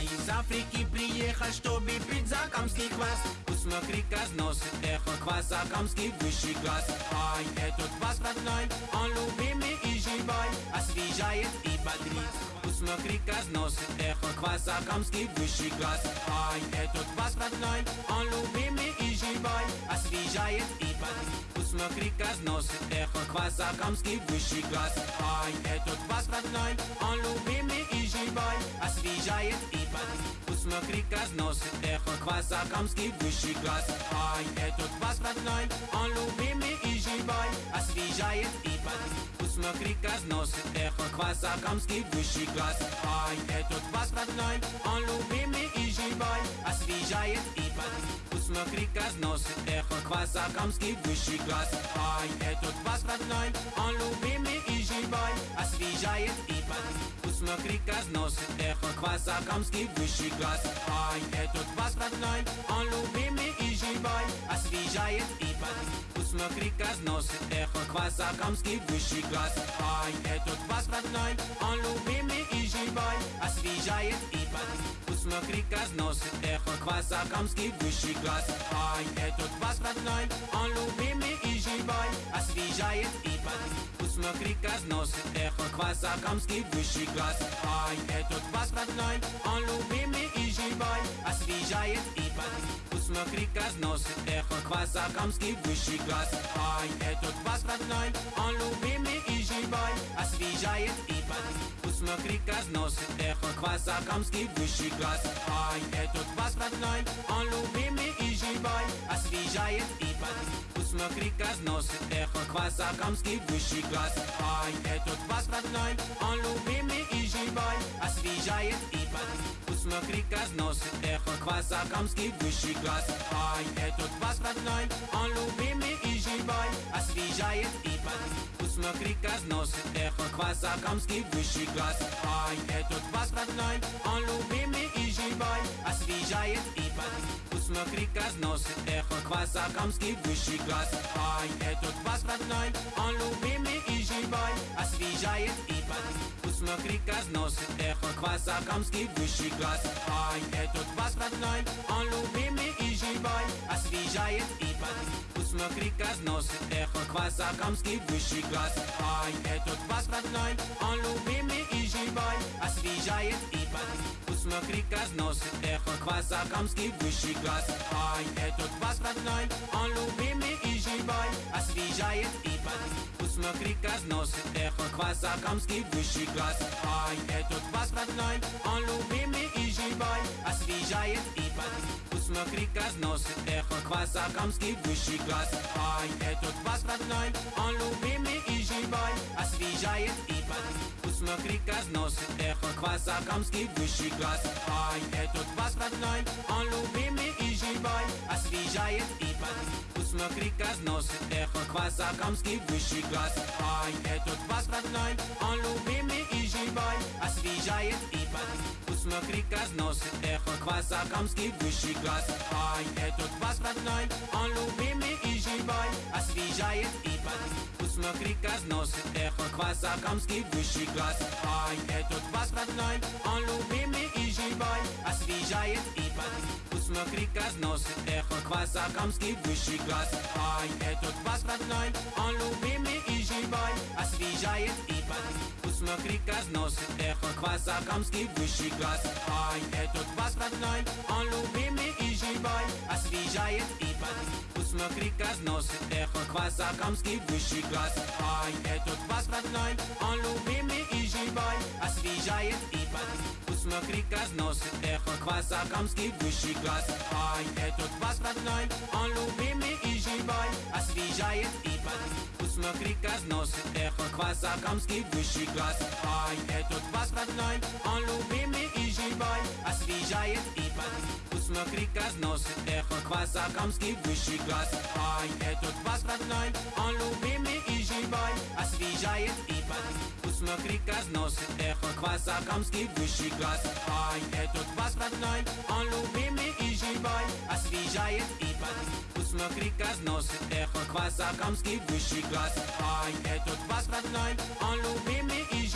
Из Африки приехал, чтобы пить закамский квас. Посмотри, как носит эхо квас, закамский высший класс. Ай, этот квас родной, он любимый и живой Освежает и бодрит. Посмотри, как носит эхо квас, закамский высший класс. Ай, этот квас родной, он любимый и живой Освежает и бодрит. Посмотри, как носит эхо квас, закамский высший класс. Ай, этот квас родной, он любимый и живой Освежает и бодрит Посмотри, как носит эхо квас, закамский высший класс. Ай, этот квас родной, он любимый и живой. Освежает и бодрит Посмотри, как носит эхо квас, закамский высший класс Ай, этот квас родной, он любимый и живой Освежает и бодрит Посмотри, как носит эхо квас, закамский высший класс Ай, этот квас родной, он любимый и живой Освежает и бодрит Посмотри, как носит эхо квас, закамский высший класс Ай, этот квас родной, он любимый и живой Освежает и бодрит Посмотри, как носит эхо квас, закамский высший класс. Ай, этот квас родной, он любимый и живой. Освежает и бодрит Посмотри, как носит эхо квас, закамский высший класс. Ай, этот квас родной, он любимый и живой Освежает и бодрит Посмотри, как носит эхо квас, закамский высший класс. Ай, этот квас родной, он любимый и живой. Освежает и бодрит Посмотри, как носит эхо квас, закамский высший класс. Ай, этот квас родной, он любимый и живой. Освежает и бодрит Посмотри, как носит эхо квас, закамский высший класс. Ай, этот квас родной, он любимый и живой. Освежает и бодрит Посмотри, как носит эхо квас, закамский высший класс. Ай, этот квас родной, он любимый и живой. Освежает и бодрит Посмотри, как носит эхо квас, закамский высший класс. Ай, этот квас родной, он любимый и живой. Освежает и бодрит Посмотри, как носит эхо квас, закамский высший класс. Ай, этот квас родной, он любимый и живой Освежает и бодрит Посмотри, как носит эхо квас, закамский высший класс Ай, этот квас родной, он любимый и живой. Освежает и бодрит Посмотри, как носит эхо квас, закамский высший класс Ай, этот квас родной, он любимый и живой Освежает и бодрит Посмотри, как носит эхо квас, закамский высший класс. Ай, этот квас родной, он любимый и живой. Освежает и бодрит Посмотри, как носит эхо квас, закамский высший класс. Ай, этот квас родной, он любимый и живой. Освежает и бодрит Посмотри, как носит эхо квас, закамский высший класс. Ай, этот квас родной, он любимый и живой. Освежает и бодрит Посмотри, как носит эхо квас, закамский высший класс. Ай, этот квас родной, он любимый и живой Освежает и бодрит Посмотри, как носит эхо квас, закамский высший класс. Ай, этот квас родной, он любимый и живой Освежает и бодрит Посмотри, как носит эхо квас, закамский высший класс. Ай, этот квас родной, он любимый и живой Освежает и бодрит Посмотри, как носит эхо квас, закамский высший класс. Ай, этот квас родной, он любимый и живой. Освежает и бодрит Посмотри, как носит эхо квас, закамский высший класс. Ай, этот квас родной, он любимый и живой. Освежает и бодрит Посмотри, как носит эхо квас, закамский высший класс. Ай, этот квас родной, он любимый и живой. Освежает и бодрит Посмотри, как носит эхо квас, закамский высший класс. Ай, этот квас родной, он любимый и живой Освежает и бодрит Посмотри, как носит эхо квас, закамский высший класс. Ай, этот квас родной, он любимый и живой Освежает и бодрит Посмотри, как носит эхо квас, закамский высший класс. Ай, этот квас родной, он любимый и живой. Освежает и бодрит Посмотри, как носит эхо квас, закамский высший класс. Ай, этот квас родной, он любимый и живой. Освежает и бодрит Посмотри, как носит эхо квас, закамский высший класс. Ай, этот квас родной, он любимый и живой. Освежает и бодрит Посмотри, как носит эхо квас, закамский высший класс. Ай, этот квас родной, он любимый и живой Освежает и бодрит Посмотри, как носит эхо квасакамский высший класс. Ай, этот квас родной, он любимый и живой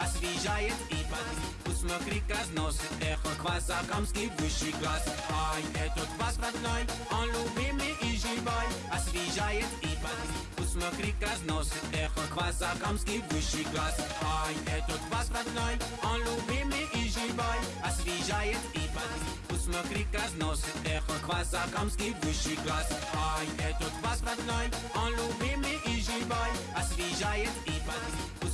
Освежает и под Усмотри, разносит эхо квасакамский высший класс. Ай, этот квас родной, он любимый и живой. Освежает и под Усмотри, разносит эхо квасакамский высший класс. Ай, этот квас родной, он любимый и живой. Освежает и под Усмотри, разносит эхо квасакамский высший класс. Ай, этот квас родной, он любимый и живой. Освежает и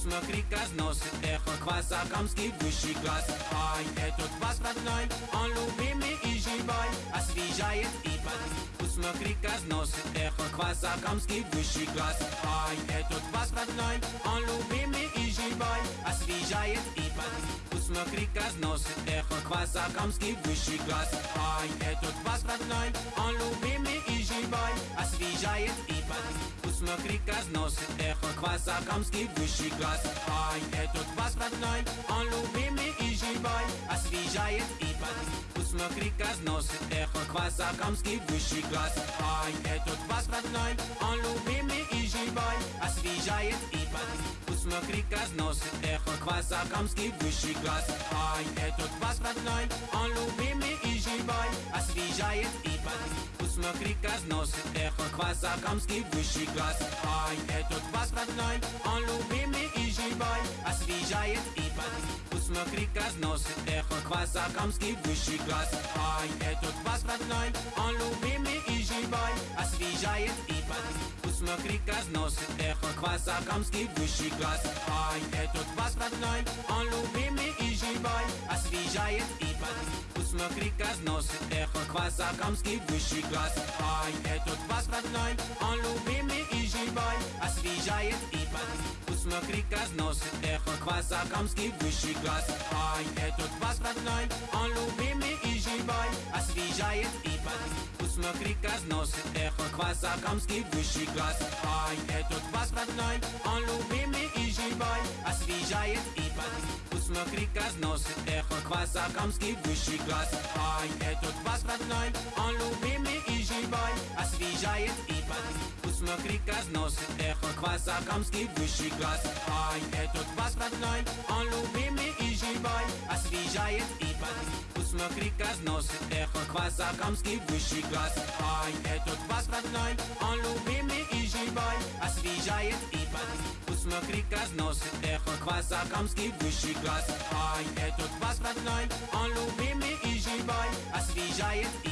под Усмотри, разносит эхо квасакамский высший класс. Ай, этот квас родной, он любимый и живой Освежает и под Усмотри, разносит эхо квасакамский высший класс. Ай, этот квас родной, он любимый и живой Освежает и под Усмотри, разносит эхо квасакамский высший класс. Ай, этот квас родной, он любимый и живой Освежает и под Усмотри, разносит эхо квасакамский высший класс. Ай, этот квас родной, он любимый и живой. Освежает и под Усмотри, разносит эхо квасакамский высший класс. Ай, этот квас родной, он любимый и живой Освежает и под Усмотри, разносит эхо квасакамский высший класс Ай, этот квас родной, он любимый и живой Освежает и под Усмотри, разносит эхо квасакамский высший класс Ай, этот квас родной, он любимый и живой Освежает и под Усмотри, разносит эхо квасакамский высший класс Ай, этот квас родной, он любимый и живой Освежает и под Усмотри, разносит эхо квасакамский высший класс. Ай, этот квас родной, он любимый и живой Освежает и под Усмотри, разносит эхо квасакамский высший класс. Ай, этот квас родной, он любимый и живой Освежает и под Усмотри, разносит эхо квасакамский высший класс. Ай, этот квас родной, он любимый и живой Освежает и под Усмотри, разносит эхо квасакамский высший класс. Ай, этот квас родной, он любимый и живой. Освежает и под Усмотри, разносит эхо квасакамский высший класс. Ай, этот квас родной, он любимый и живой Освежает и под Усмотри, разносит эхо квасакамский высший класс. Ай, этот квас родной, он любимый и живой. Освежает и под Усмотри, разносит эхо квасакамский высший класс. Ай, этот квас родной, он любимый и живой. Освежает и под Усмотри, разносит эхо квасакамский высший класс. Ай, этот квас родной, он любимый и живой. Освежает и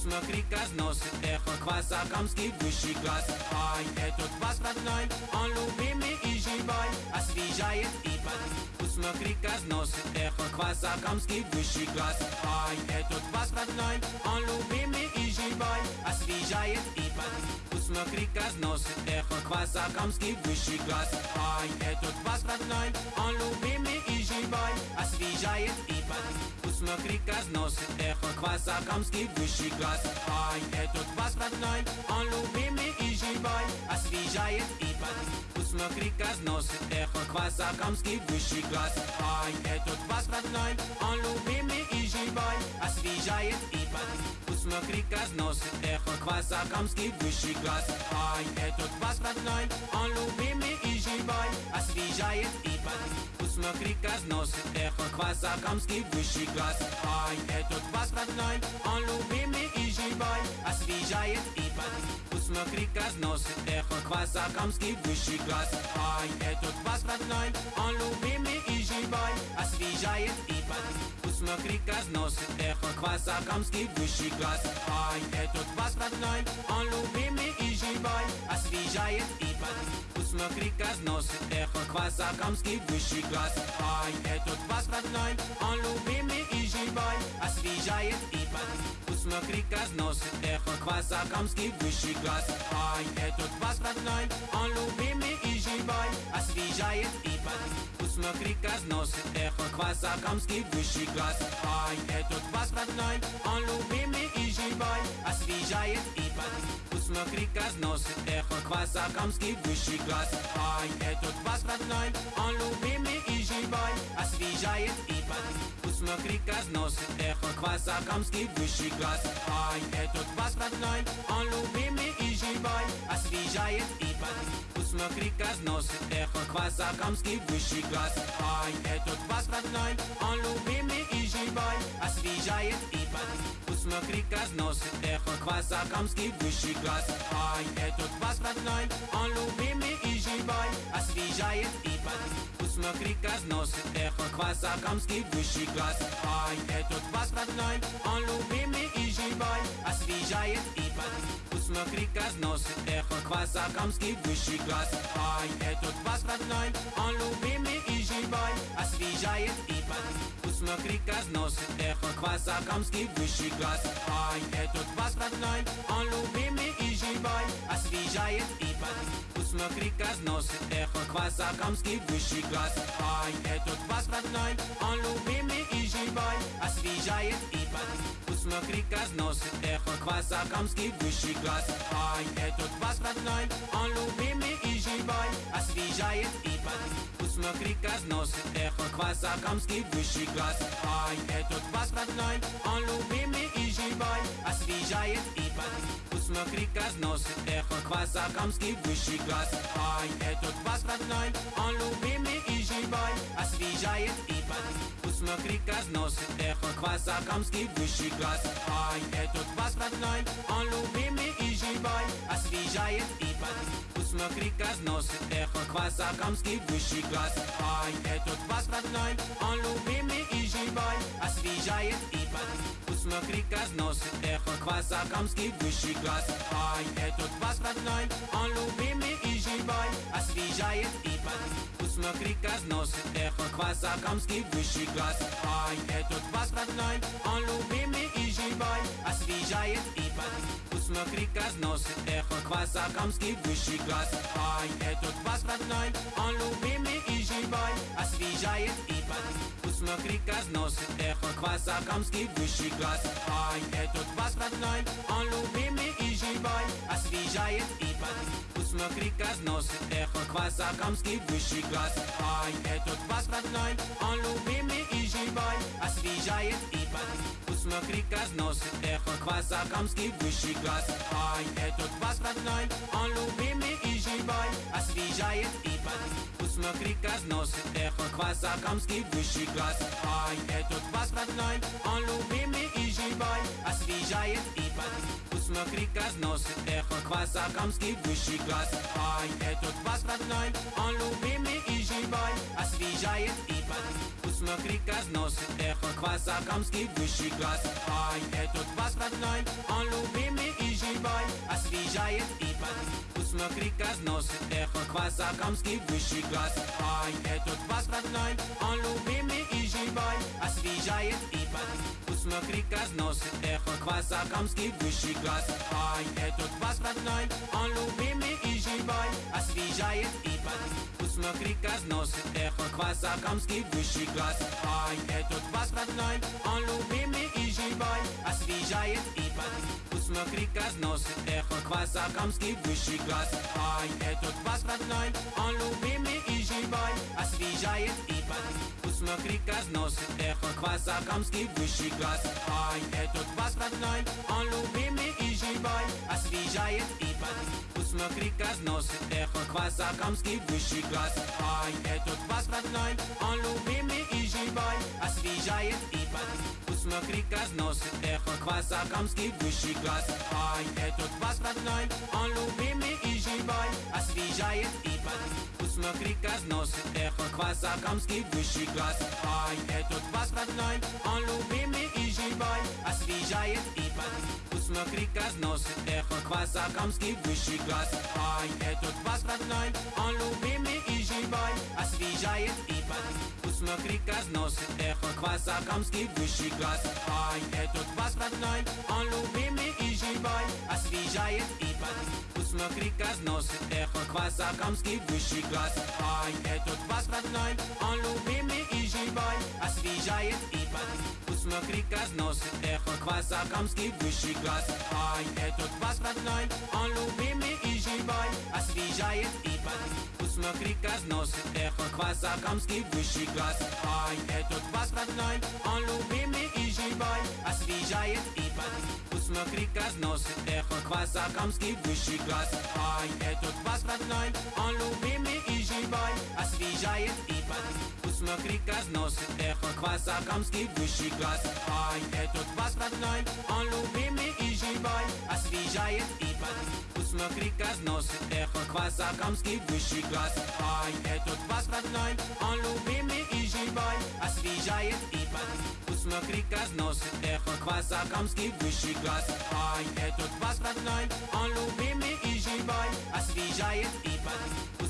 под Усмотри, разносит эхо квасакамский высший класс. Ай, этот квас родной, он любимый и живой. Освежает и под Усмотри, разносит эхо квасакамский высший класс. Ай, этот квас родной, он любимый и живой. Освежает и под Усмотри, разносит эхо квасакамский высший класс. Ай, этот квас родной, он любимый и живой Освежает и под Усмотри, разносит эхо квасакамский высший класс Ай, этот квас родной, он любимый и живой Освежает и под Усмотри, разносит эхо квасакамский высший класс Ай, этот квас родной, он любимый и живой Освежает и под Усмотри, разносит эхо квасакамский высший класс. Ай, этот квас родной, он любимый и живой. Освежает и под Усмотри, разносит эхо квасакамский высший класс. Ай, этот квас родной, он любимый и живой. Освежает и под Усмотри, разносит эхо квасакамский высший класс. Ай, этот квас родной, он любимый и живой. Освежает и под Усмотри, разносит эхо квасакамский высший класс. Ай, этот квас родной, он любимый и живой Освежает и под Усмотри, разносит эхо квасакамский высший класс. Ай, этот квас родной, он любимый и живой Освежает и под Усмотри, разносит эхо квасакамский высший класс. Ай, этот квас родной, он любимый и живой Освежает и под Усмотри, разносит эхо квасакамский высший класс. Ай, этот квас родной, он любимый и живой. Освежает и под Посмотри, разносит эхо квас Акамский высший класс. Ай, этот квас родной, он любимый и живой Освежает и бодрит Посмотри, разносит эхо квас Акамский высший класс Ай, этот квас родной, он любимый и живой. Освежает и бодрит Посмотри, разносит эхо квас Акамский высший класс Ай, этот квас родной, он любимый и живой. Освежает и бодрит Посмотри, разносит эхо квас Акамский высший класс Ай, этот квас родной, он любимый и живой. Освежает и бодрит Посмотри, разносит эхо квас Акамский высший класс. Ай, этот квас родной, он любимый и живой Освежает и бодрит Посмотри, разносит эхо квас Акамский высший класс. Ай, этот квас родной, он любимый и живой Освежает и бодрит Посмотри, разносит эхо квас Акамский высший класс. Ай, этот квас родной, он любимый и живой Освежает и бодрит Посмотри, разносит эхо квас Акамский высший класс. Ай, этот квас родной, он любимый и живой Освежает и бодрит Посмотри, разносит эхо квас Акамский высший класс. Ай, этот квас родной, он любимый и живой Освежает и бодрит Посмотри, разносит эхо квас Акамский высший класс. Ай, этот квас родной, он любимый и живой. Освежает и бодрит Посмотри, разносит эхо квас Акамский высший класс. Ай, этот квас родной, он любимый и живой. Освежает и бодрит Посмотри, разносит эхо квас Акамский высший класс. Ай, этот квас родной, он любимый и живой. Освежает и бодрит Посмотри, разносит эхо квас Акамский высший класс. Ай, этот квас родной, он любимый и живой Освежает и бодрит Посмотри, разносит эхо квас Акамский высший класс. Ай, этот квас родной, он любимый и живой Освежает и бодрит Посмотри, разносит эхо квас Акамский высший класс Ай, этот квас родной, он любимый и живой. Освежает и бодрит Посмотри, разносит эхо квас Акамский высший класс Ай, этот квас родной, он любимый и живой. Освежает и бодрит Посмотри, разносит эхо квас Акамский высший класс Ай, этот квас родной, он любимый и живой Освежает и бодрит Посмотри, разносит эхо квас Акамский высший класс. Ай, этот квас родной, он любимый и живой. Освежает и бодрит Посмотри, разносит эхо квас Акамский высший класс. Ай, этот квас родной, он любимый и живой. Освежает и бодрит Посмотри, разносит эхо квас Акамский высший класс. Ай, этот квас родной, он любимый и живой. Освежает и бодрит Посмотри, разносит эхо квас Акамский высший класс Ай, этот квас родной, он любимый и живой Освежает и бодрит Посмотри, разносит эхо квас Акамский высший класс Ай, этот квас родной, он любимый и живой Освежает и бодрит Посмотри, разносит эхо квас Акамский высший класс Ай, этот квас родной, он любимый и живой Освежает и бодрит Посмотри, разносит эхо квас Акамский высший класс. Ай, этот квас родной, он любимый и живой. Освежает и бодрит Посмотри, разносит эхо квас Акамский высший класс. Ай, этот квас родной, он любимый и живой Освежает и бодрит Посмотри, разносит эхо квас Акамский высший класс. Ай, этот квас родной, он любимый и живой. Освежает и бодрит Посмотри, разносит эхо квас Акамский высший класс. Ай, этот квас родной, он любимый и живой. Освежает и бодрит Посмотри, разносит эхо квас Акамский высший класс. Ай, этот квас родной, он любимый и живой. Освежает и бодрит Посмотри, разносит эхо квас Акамский высший класс. Ай, этот квас родной, он любимый и живой. Освежает и бодрит Посмотри, разносит эхо квас Акамский высший класс. Ай, этот квас родной, он любимый и живой. Освежает и бодрит Посмотри, разносит эхо квас Акамский высший класс. Ай, этот квас родной, он любимый и живой Освежает и бодрит Посмотри, разносит эхо квас Акамский высший класс Ай, этот квас родной, он любимый и живой Освежает и бодрит Посмотри, разносит эхо Квасакамский высший класс Ай, этот вас родной, он любимый и живой Освежает и бодрит Посмотри, разносит эхо Квасакамский высший класс. Ай, этот вас родной, он любимый и живой. Освежает и бодрит Посмотри, разносит эхо Квасакамский высший класс. Ай, этот вас родной, он любимый и живой. Освежает и бодрит Посмотри, разносит эхо Квасакамский высший класс. Ай, этот вас родной, он любимый и живой. Освежает и бодрит Посмотри, разносит эхо Квасакамский высший класс. Ай, этот вас родной, он любимый и живой Освежает и бодрит Посмотри, разносит эхо Квасакамский высший класс. Ай, этот вас родной, он любимый и живой Освежает и бодрит Посмотри, разносит эхо Квасакамский высший класс. Ай, этот вас родной, он любимый и живой Освежает и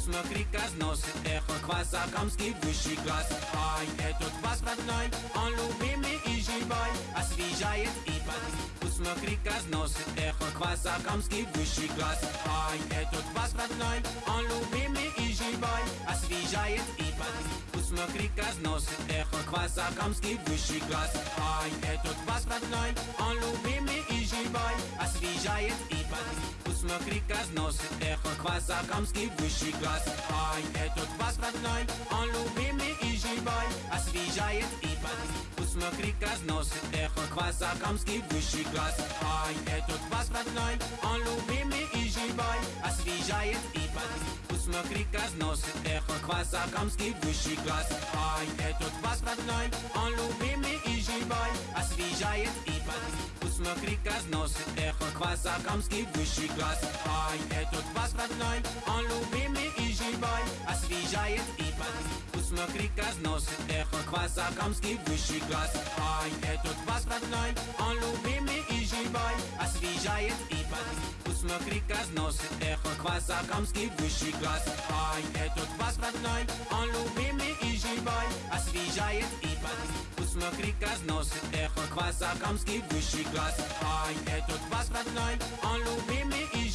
бодрит Посмотри, разносит эхо Квасакамский высший класс. Ай, этот вас родной, он любимый и живой. Освежает и бодрит Посмотри, разносит эхо Квасакамский высший класс. Ай, этот вас родной, он любимый и живой Освежает и бодрит Посмотри, разносит эхо Квасакамский высший класс Ай, этот вас родной, он любимый и живой Освежает и бодрит Посмотри, разносит эхо Квасакамский высший класс Ай, этот вас родной, он любимый и живой Освежает и бодрит Посмотри, разносит эхо Квасакамский высший класс Ай, этот вас родной, он любимый и живой Освежает и бодрит Посмотри, разносит эхо Квасакамский высший класс. Ай, этот вас родной, он любимый и живой. Освежает и бодрит Посмотри, разносит эхо Квасакамский высший класс. Ай, этот вас родной, он любимый и живой. Освежает и бодрит Посмотри, разносит эхо Квасакамский высший класс. Ай, этот вас родной, он любимый и живой. Освежает и бодрит Посмотри, разносит эхо Квасакамский высший класс. Ай, этот вас родной, он любимый и живой Освежает и бодрит Посмотри, разносит эхо Квасакамский высший класс. Ай, этот вас родной, он любимый и живой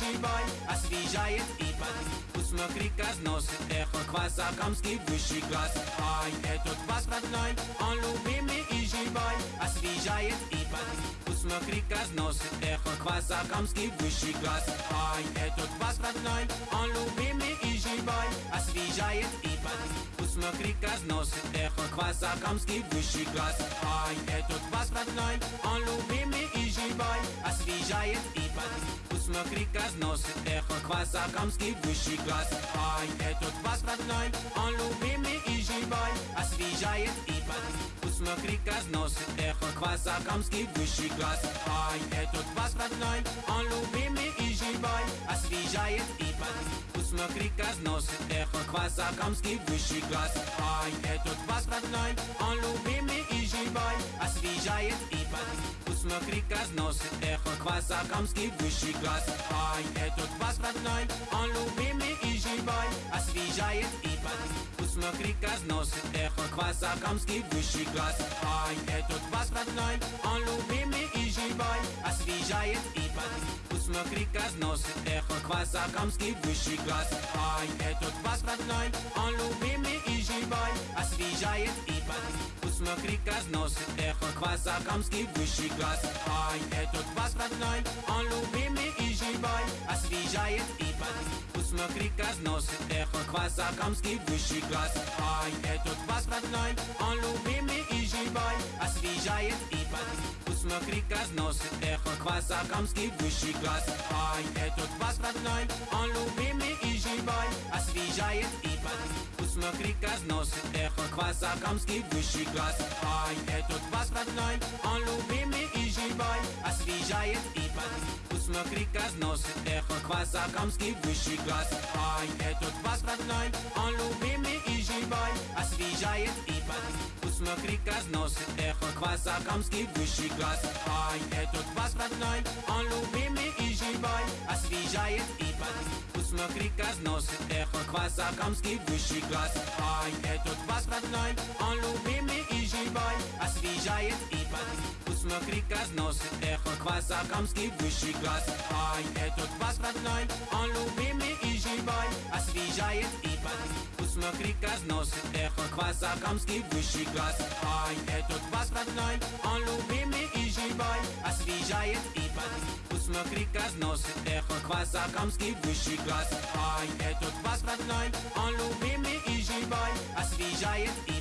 Освежает и бодрит Посмотри, разносит эхо Квасакамский высший класс. Ай, этот вас родной, он любимый и живой. Освежает и бодрит Посмотри, разносит эхо Квасакамский высший класс. Ай, этот вас родной, он любимый и живой. Освежает и бодрит Посмотри, разносит эхо Квасакамский высший класс. Ай, этот вас родной, он любимый и живой. Освежает и бодрит Посмотри, разносит эхо Квасакамский высший класс. Ай, этот вас родной, он любимый и живой Освежает и бодрит Посмотри, разносит эхо Квасакамский высший класс. Ай, этот вас родной, он любимый и живой Освежает и бодрит Посмотри, разносит эхо Квасакамский высший класс. Ай, этот вас родной, он любимый и живой Освежает и бодрит Посмотри, разносит эхо Квасакамский высший класс. Ай, этот вас родной, он любимый и живой. Освежает и бодрит Посмотри, разносит эхо Квасакамский высший класс. Ай, этот вас родной, он любимый и живой Освежает и бодрит Посмотри, разносит эхо Квасакамский высший класс. Ай, этот вас родной, он любимый и живой. Освежает и бодрит Посмотри, разносит эхо Квасакамский высший класс. Ай, этот вас родной, он любимый и живой. Освежает и бодрит Посмотри, разносит эхо Квасакамский высший класс. Ай, этот вас родной, он любимый и живой. Освежает и бодрит Посмотри, разносит эхо Квасакамский высший класс Ай, этот вас родной, он любимый и живой Освежает и бодрит Посмотри, разносит эхо Квасакамский высший класс Ай, этот вас родной, он любимый и живой Освежает и бодрит Посмотри, разносит эхо Квасакамский высший класс Ай, этот вас родной, он любимый и живой Освежает и бодрит Посмотри, разносит эхо Квасакамский высший класс. Ай, этот вас родной, он любимый и живой. Освежает и бодрит Посмотри, разносит эхо Квасакамский высший класс. Ай, этот вас родной, он любимый и живой Освежает и под Посмотри, разносит эхо Квасакамский высший класс. Ай, этот вас родной, он любимый и живой. Освежает и под Посмотри, разносит эхо Квасакамский высший класс. Ай, этот вас родной, он любимый и живой. Освежает и под Посмотри, разносит эхо Квасакамский высший класс. Ай, этот вас родной, он любимый и живой. Освежает и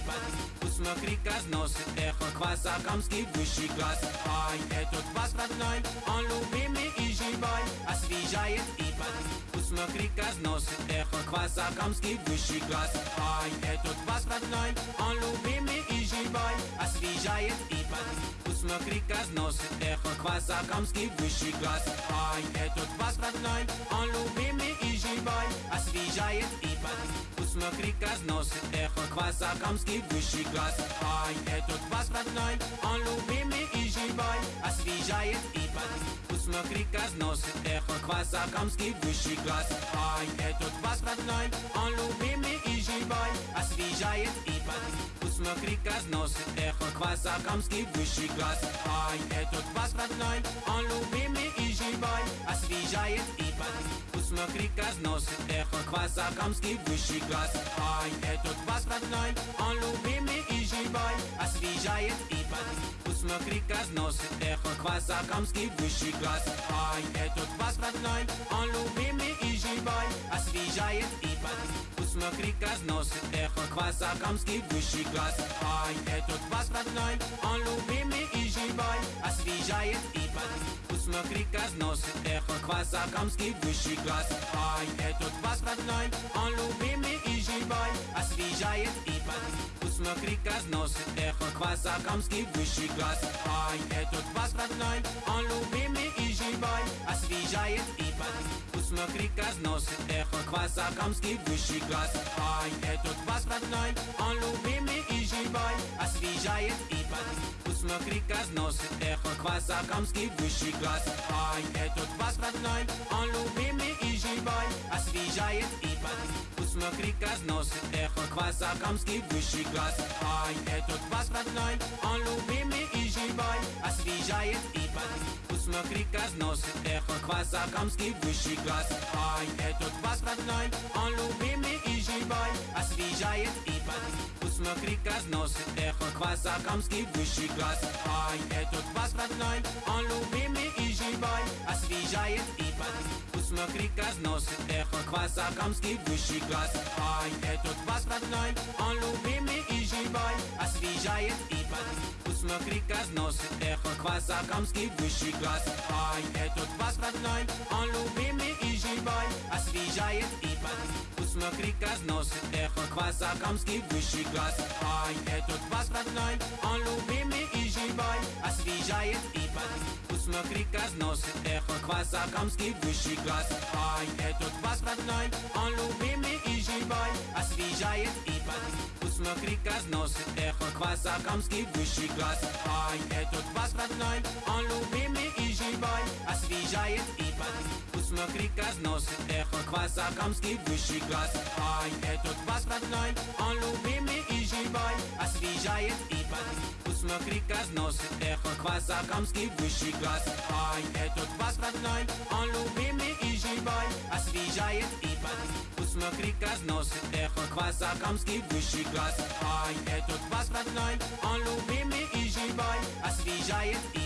под Посмотри, разносит эхо Квасакамский высший класс. Ай, этот вас родной, он любимый и живой. Освежает и под Посмотри, разносит эхо Квасакамский высший класс. Ай, этот вас родной, он любимый и живой. Освежает и под Посмотри, разносит эхо Квасакамский высший класс. Ай, этот вас родной, он любимый и живой Освежает и под Посмотри, разносит эхо Квасакамский высший класс Ай, этот вас родной, он любимый и живой Освежает и под Посмотри, разносит эхо Квасакамский высший класс Ай, этот вас родной, он любимый и живой Освежает и под Посмотри, разносит эхо Квасакамский высший класс. Ай, этот вас родной, он любимый и живой. Освежает и под Посмотри, разносит эхо Квасакамский высший класс. Ай, этот вас родной, он любимый и живой. Освежает и под Посмотри, разносит эхо Квасакамский высший класс. Ай, этот вас родной, он любимый и живой. Освежает и под Посмотри, разносит эхо Квасакамский высший класс. Ай, этот вас родной, он любимый и живой Освежает и под Посмотри, разносит эхо Квасакамский высший класс. Ай, этот вас родной, он любимый и живой Освежает и под Посмотри, разносит эхо Квасакамский высший класс. Ай, этот вас родной, он любимый и живой Освежает и под Посмотри, разносит эхо Квасакамский высший класс. Ай, этот вас родной, он любимый и живой. Освежает и под Посмотри, разносит эхо Квасакамский высший класс. Ай, этот вас родной, он любимый и живой. Освежает и под Посмотри, разносит эхо Квасакамский высший класс. Ай, этот вас родной, он любимый и живой. Освежает и под Посмотри, разносит эхо Квасакамский высший класс. Ай, этот вас родной, он любимый и живой Освежает и под Посмотри, разносит эхо Квасакамский высший класс. Ай, этот вас родной, он любимый и живой. Освежает и под Посмотри, разносит эхо Квасакамский высший класс. Ай, этот вас родной, он любимый и живой. Освежает и под Посмотри, разносит эхо Квасакамский высший класс. Ай, этот вас родной, он любимый и живой. Освежает и под Посмотри, разносит эхо Квасакамский высший класс. Ай, этот вас родной, он любимый и живой. Освежает и под Посмотри, разносит эхо Квасакамский высший класс. Ай, этот вас родной, он любимый и живой Освежает и под Посмотри, разносит эхо Квасакамский высший класс. Ай, этот вас родной, он любимый и живой Освежает и под Посмотри, разносит эхо Квасакамский высший класс. Ай, этот вас родной, он любимый и живой. Освежает и под Посмотри, разносит эхо Квасакамский высший класс. Ай, этот вас родной, он любимый и живой. Освежает и под Посмотри, разносит эхо Квасакамский высший класс. Ай, этот вас родной, он любимый и живой. Освежает и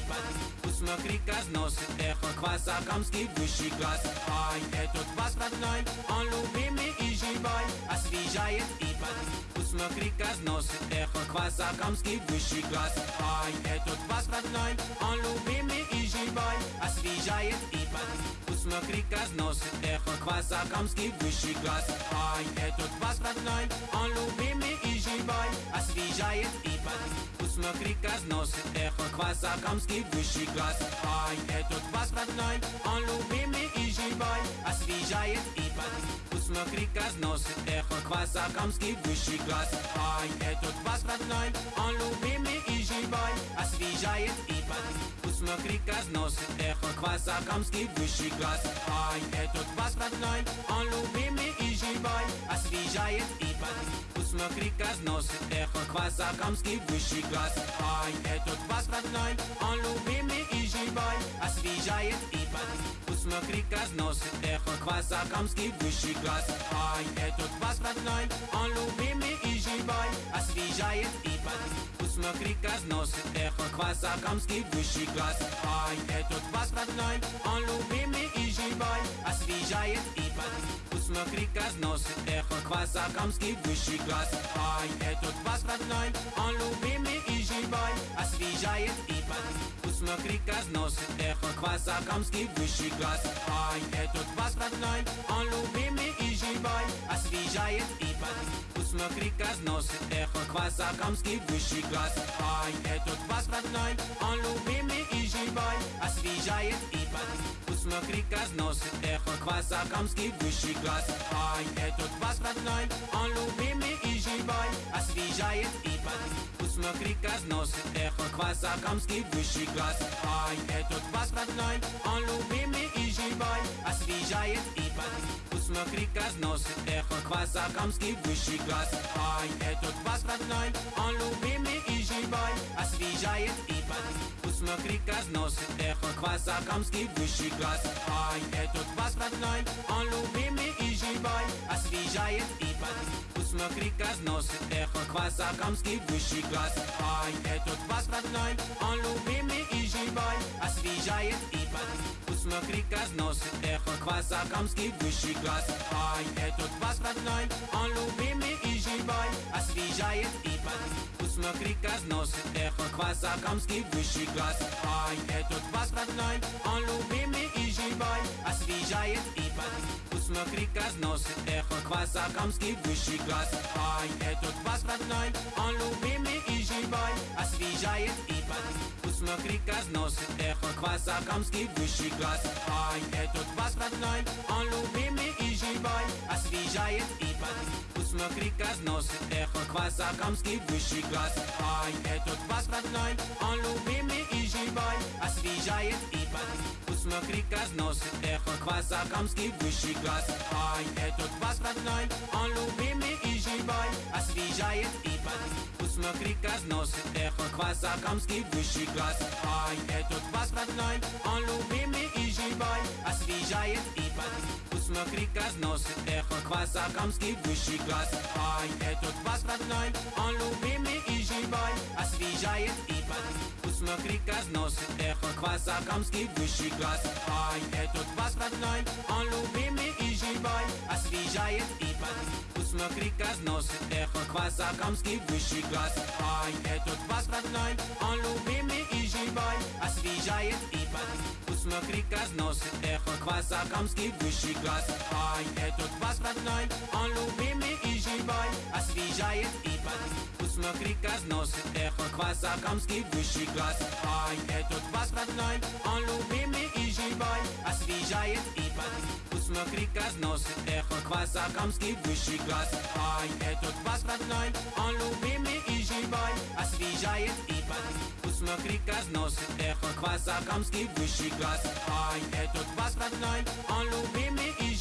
под Посмотри, разносит эхо Квасакамский высший класс. Ай, этот вас родной, он любимый и живой Освежает и под Посмотри, разносит эхо Квасакамский высший класс. Ай, этот вас родной, он любимый и живой Освежает и под Посмотри, разносит эхо Квасакамский высший класс. Ай, этот вас родной, он любимый и живой Освежает и под Посмотри, разносит эхо Квасакамский высший класс. Ай, этот вас родной, он любимый и живой. Освежает и под Посмотри, разносит эхо квас Акамский высший класс. Ай, этот квас родной, он любимый и живой Освежает и бодрит Посмотри, разносит эхо квас Акамский высший класс. Ай, этот квас родной, он любимый и живой. Освежает и бодрит Посмотри, разносит эхо квас Акамский высший класс. Ай, этот квас родной, он любимый и живой. Освежает и бодрит Посмотри, разносит эхо квас Акамский высший класс. Ай, этот квас родной, он любимый и живой. Освежает и бодрит Посмотри, разносит эхо квас Акамский высший класс Ай, этот квас родной, он любимый и живой Освежает и бодрит Посмотри, разносит эхо квас Акамский высший класс Ай, этот квас родной, он любимый и живой Освежает и бодрит Посмотри, разносит эхо квас Акамский высший класс Ай, этот квас родной, он любимый и живой Освежает и бодрит Посмотри, разносит эхо квас Акамский высший класс. Ай, этот квас родной, он любимый и живой. Освежает и бодрит Посмотри, разносит эхо квас Акамский высший класс. Ай, этот квас родной, он любимый и живой Освежает и бодрит Посмотри, разносит эхо квас Акамский высший класс. Ай, этот квас родной, он любимый и живой. Освежает и бодрит Посмотри, разносит эхо квас Акамский высший класс. Ай, этот квас родной, он любимый и живой. Освежает и бодрит Посмотри, разносит эхо квас Акамский высший класс. Ай, этот квас родной, он любимый и живой. Освежает и бодрит Посмотри, разносит эхо квас Акамский высший класс. Ай, этот квас родной, он любимый и живой. Освежает и бодрит Посмотри, разносит эхо квас Акамский высший класс. Ай, этот квас родной, он любимый и живой. Освежает и бодрит Посмотри, разносит эхо квас Акамский высший класс. Ай, этот квас родной, он любимый и живой. Освежает и бодрит Посмотри, разносит эхо квас Акамский высший класс. Ай, этот квас родной, он любимый и живой Освежает и бодрит Посмотри, разносит эхо квас Акамский высший класс. Ай, этот квас родной, он любимый и живой Освежает и бодрит Посмотри, разносит эхо квас Акамский высший класс. Ай, этот квас родной, он любимый и живой. Освежает и бодрит Посмотри, разносит эхо квас Акамский высший класс. Ай, этот квас родной, он любимый и живой. Освежает и бодрит Посмотри, разносит эхо квас Акамский высший класс. Ай, этот квас родной, он любимый и живой. Освежает и бодрит Посмотри, разносит эхо квас Акамский высший класс. Ай, этот квас родной, он любимый и живой Освежает и бодрит Посмотри, разносит эхо квас Акамский высший класс. Ай, этот квас родной, он любимый и живой Освежает и бодрит Посмотри, разносит эхо квас Акамский высший класс. Ай, этот квас родной, он любимый и живой Освежает и бодрит Посмотри, разносит эхо квас Акамский высший класс. Ай, этот квас родной, он любимый и живой Освежает и бодрит Посмотри, разносит эхо квас Акамский высший класс Ай, этот квас родной, он любимый и живой Освежает и бодрит Посмотри, разносит эхо квас Акамский высший класс Ай, этот квас родной, он любимый и живой Освежает и бодрит Посмотри, разносит эхо квас Акамский высший класс Ай, этот квас родной, он любимый и живой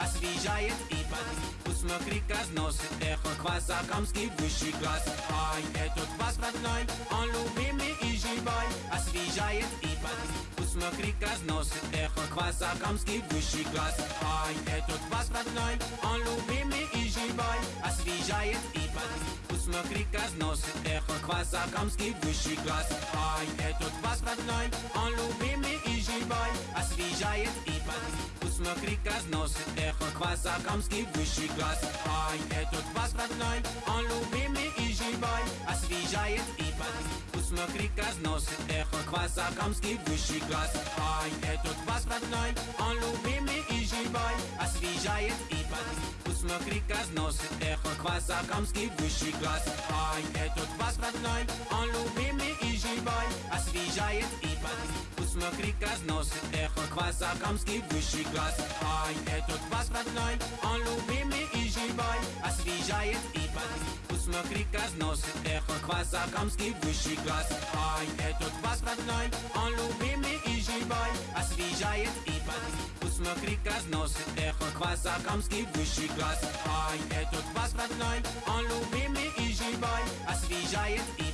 Освежает и бодрит Посмотри, разносит эхо квас Акамский высший класс. Ай, этот квас родной, он любимый и живой. Освежает и бодрит Посмотри, разносит эхо квас Акамский высший класс. Ай, этот квас родной, он любимый и живой. Освежает и бодрит Посмотри, разносит эхо квас Акамский высший класс. Ай, этот квас родной, он любимый и живой. Освежает и бодрит Посмотри, разносит эхо квас Акамский высший класс. Ай, этот квас родной, он любимый и живой. Освежает и бодрит Посмотри, разносит эхо квас Акамский высший класс Ай, этот квас родной, он любимый и живой освежает и под. Посмотри, разносит эхо кваса, камский высший класс. Ай, этот квас родной, он любимый изживай, освежает и под. Посмотри, разносит эхо кваса, камский высший класс. Ай, этот квас родной, он любимый изживай, освежает и под. Посмотри, разносит эхо кваса, камский высший класс. Ай, этот квас родной, он любимый изживай, освежает и под. Посмотри, разносит эхо кваса, камский высший класс. Ай, этот квас родной, он любимый изживай, освежает и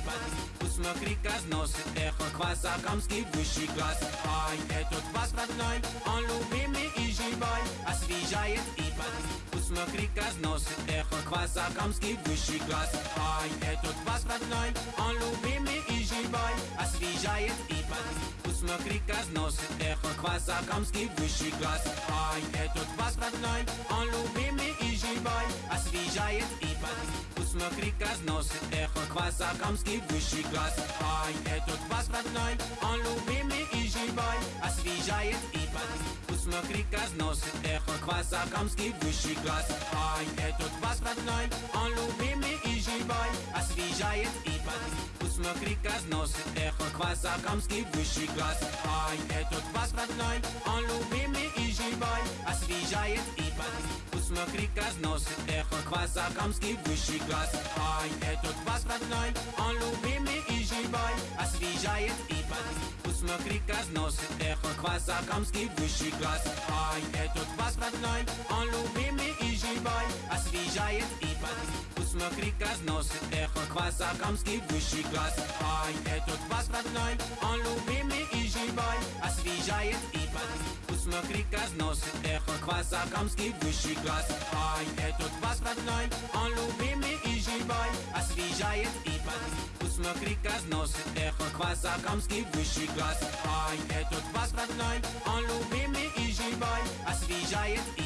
под. Посмотри, разносит эхо кваса, камский высший класс. Ай, этот квас родной, он любимый изживай, освежает и под. Посмотри, разносит эхо кваса, камский высший класс. Ай, этот квас родной, он любимый изживай, освежает и под. Посмотри, разносит эхо кваса, камский высший класс. Ай, этот квас родной, он любимый изживай, освежает и под. Посмотри, разносит эхо кваса, камский высший класс. Ай, этот квас родной, он любимый изживай, освежает и под. Посмотри, разносит эхо кваса, камский высший класс. Ай, этот квас родной, он любимый изживай, освежает и под. Посмотри, разносит эхо кваса, камский высший класс. Ай, этот квас родной, он любимый изживай, освежает и под. Посмотри, разносит эхо кваса, камский высший класс. Ай, этот квас родной, он любимый изживай, освежает и под. Посмотри, разносит эхо кваса, камский высший класс. Ай, этот квас родной, он любимый изживай, освежает и под. Посмотри, разносит эхо кваса, камский высший класс. Ай, этот квас родной, он любимый изживай, освежает и под. Посмотри, разносит эхо кваса, камский высший класс. Ай, этот квас родной, он любимый изживай, освежает и под. Посмотри, разносит эхо кваса, камский высший класс. Ай, этот квас родной, он любимый изживай, освежает и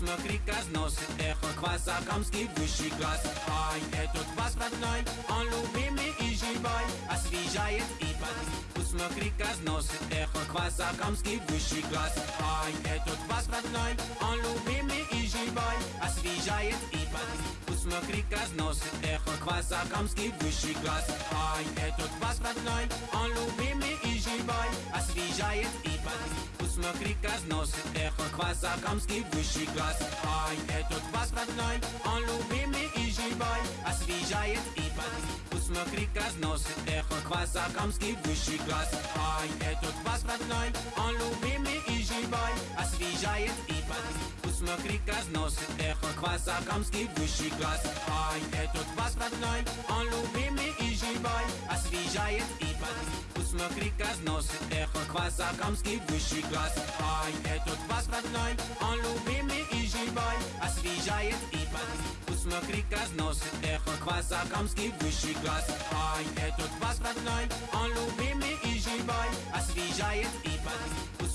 под. Посмотри, разносит эхо кваса, камский высший класс. Ай, этот квас родной, он любимый изживай, освежает и под. Посмотри, разносит эхо кваса, камский высший класс. Ай, этот квас родной, он любимый изживай, освежает и под. Посмотри, разносит эхо кваса, камский высший класс. Ай, этот квас родной, он любимый изживай, освежает и под. Посмотри, разносит эхо кваса, камский высший класс. Ай, этот квас родной, он любимый изживай, освежает и под. Посмотри, разносит эхо кваса, камский высший класс. Ай, этот квас родной, он любимый изживай, освежает и под. Посмотри, разносит эхо кваса, камский высший класс. Ай, этот квас родной, он любимый изживай, освежает и под. Посмотри, разносит эхо кваса, камский высший класс. Ай, этот квас родной, он любимый изживай, освежает и под. Посмотри, разносит эхо кваса, камский высший класс. Ай, этот квас родной, он любимый изживай, освежает и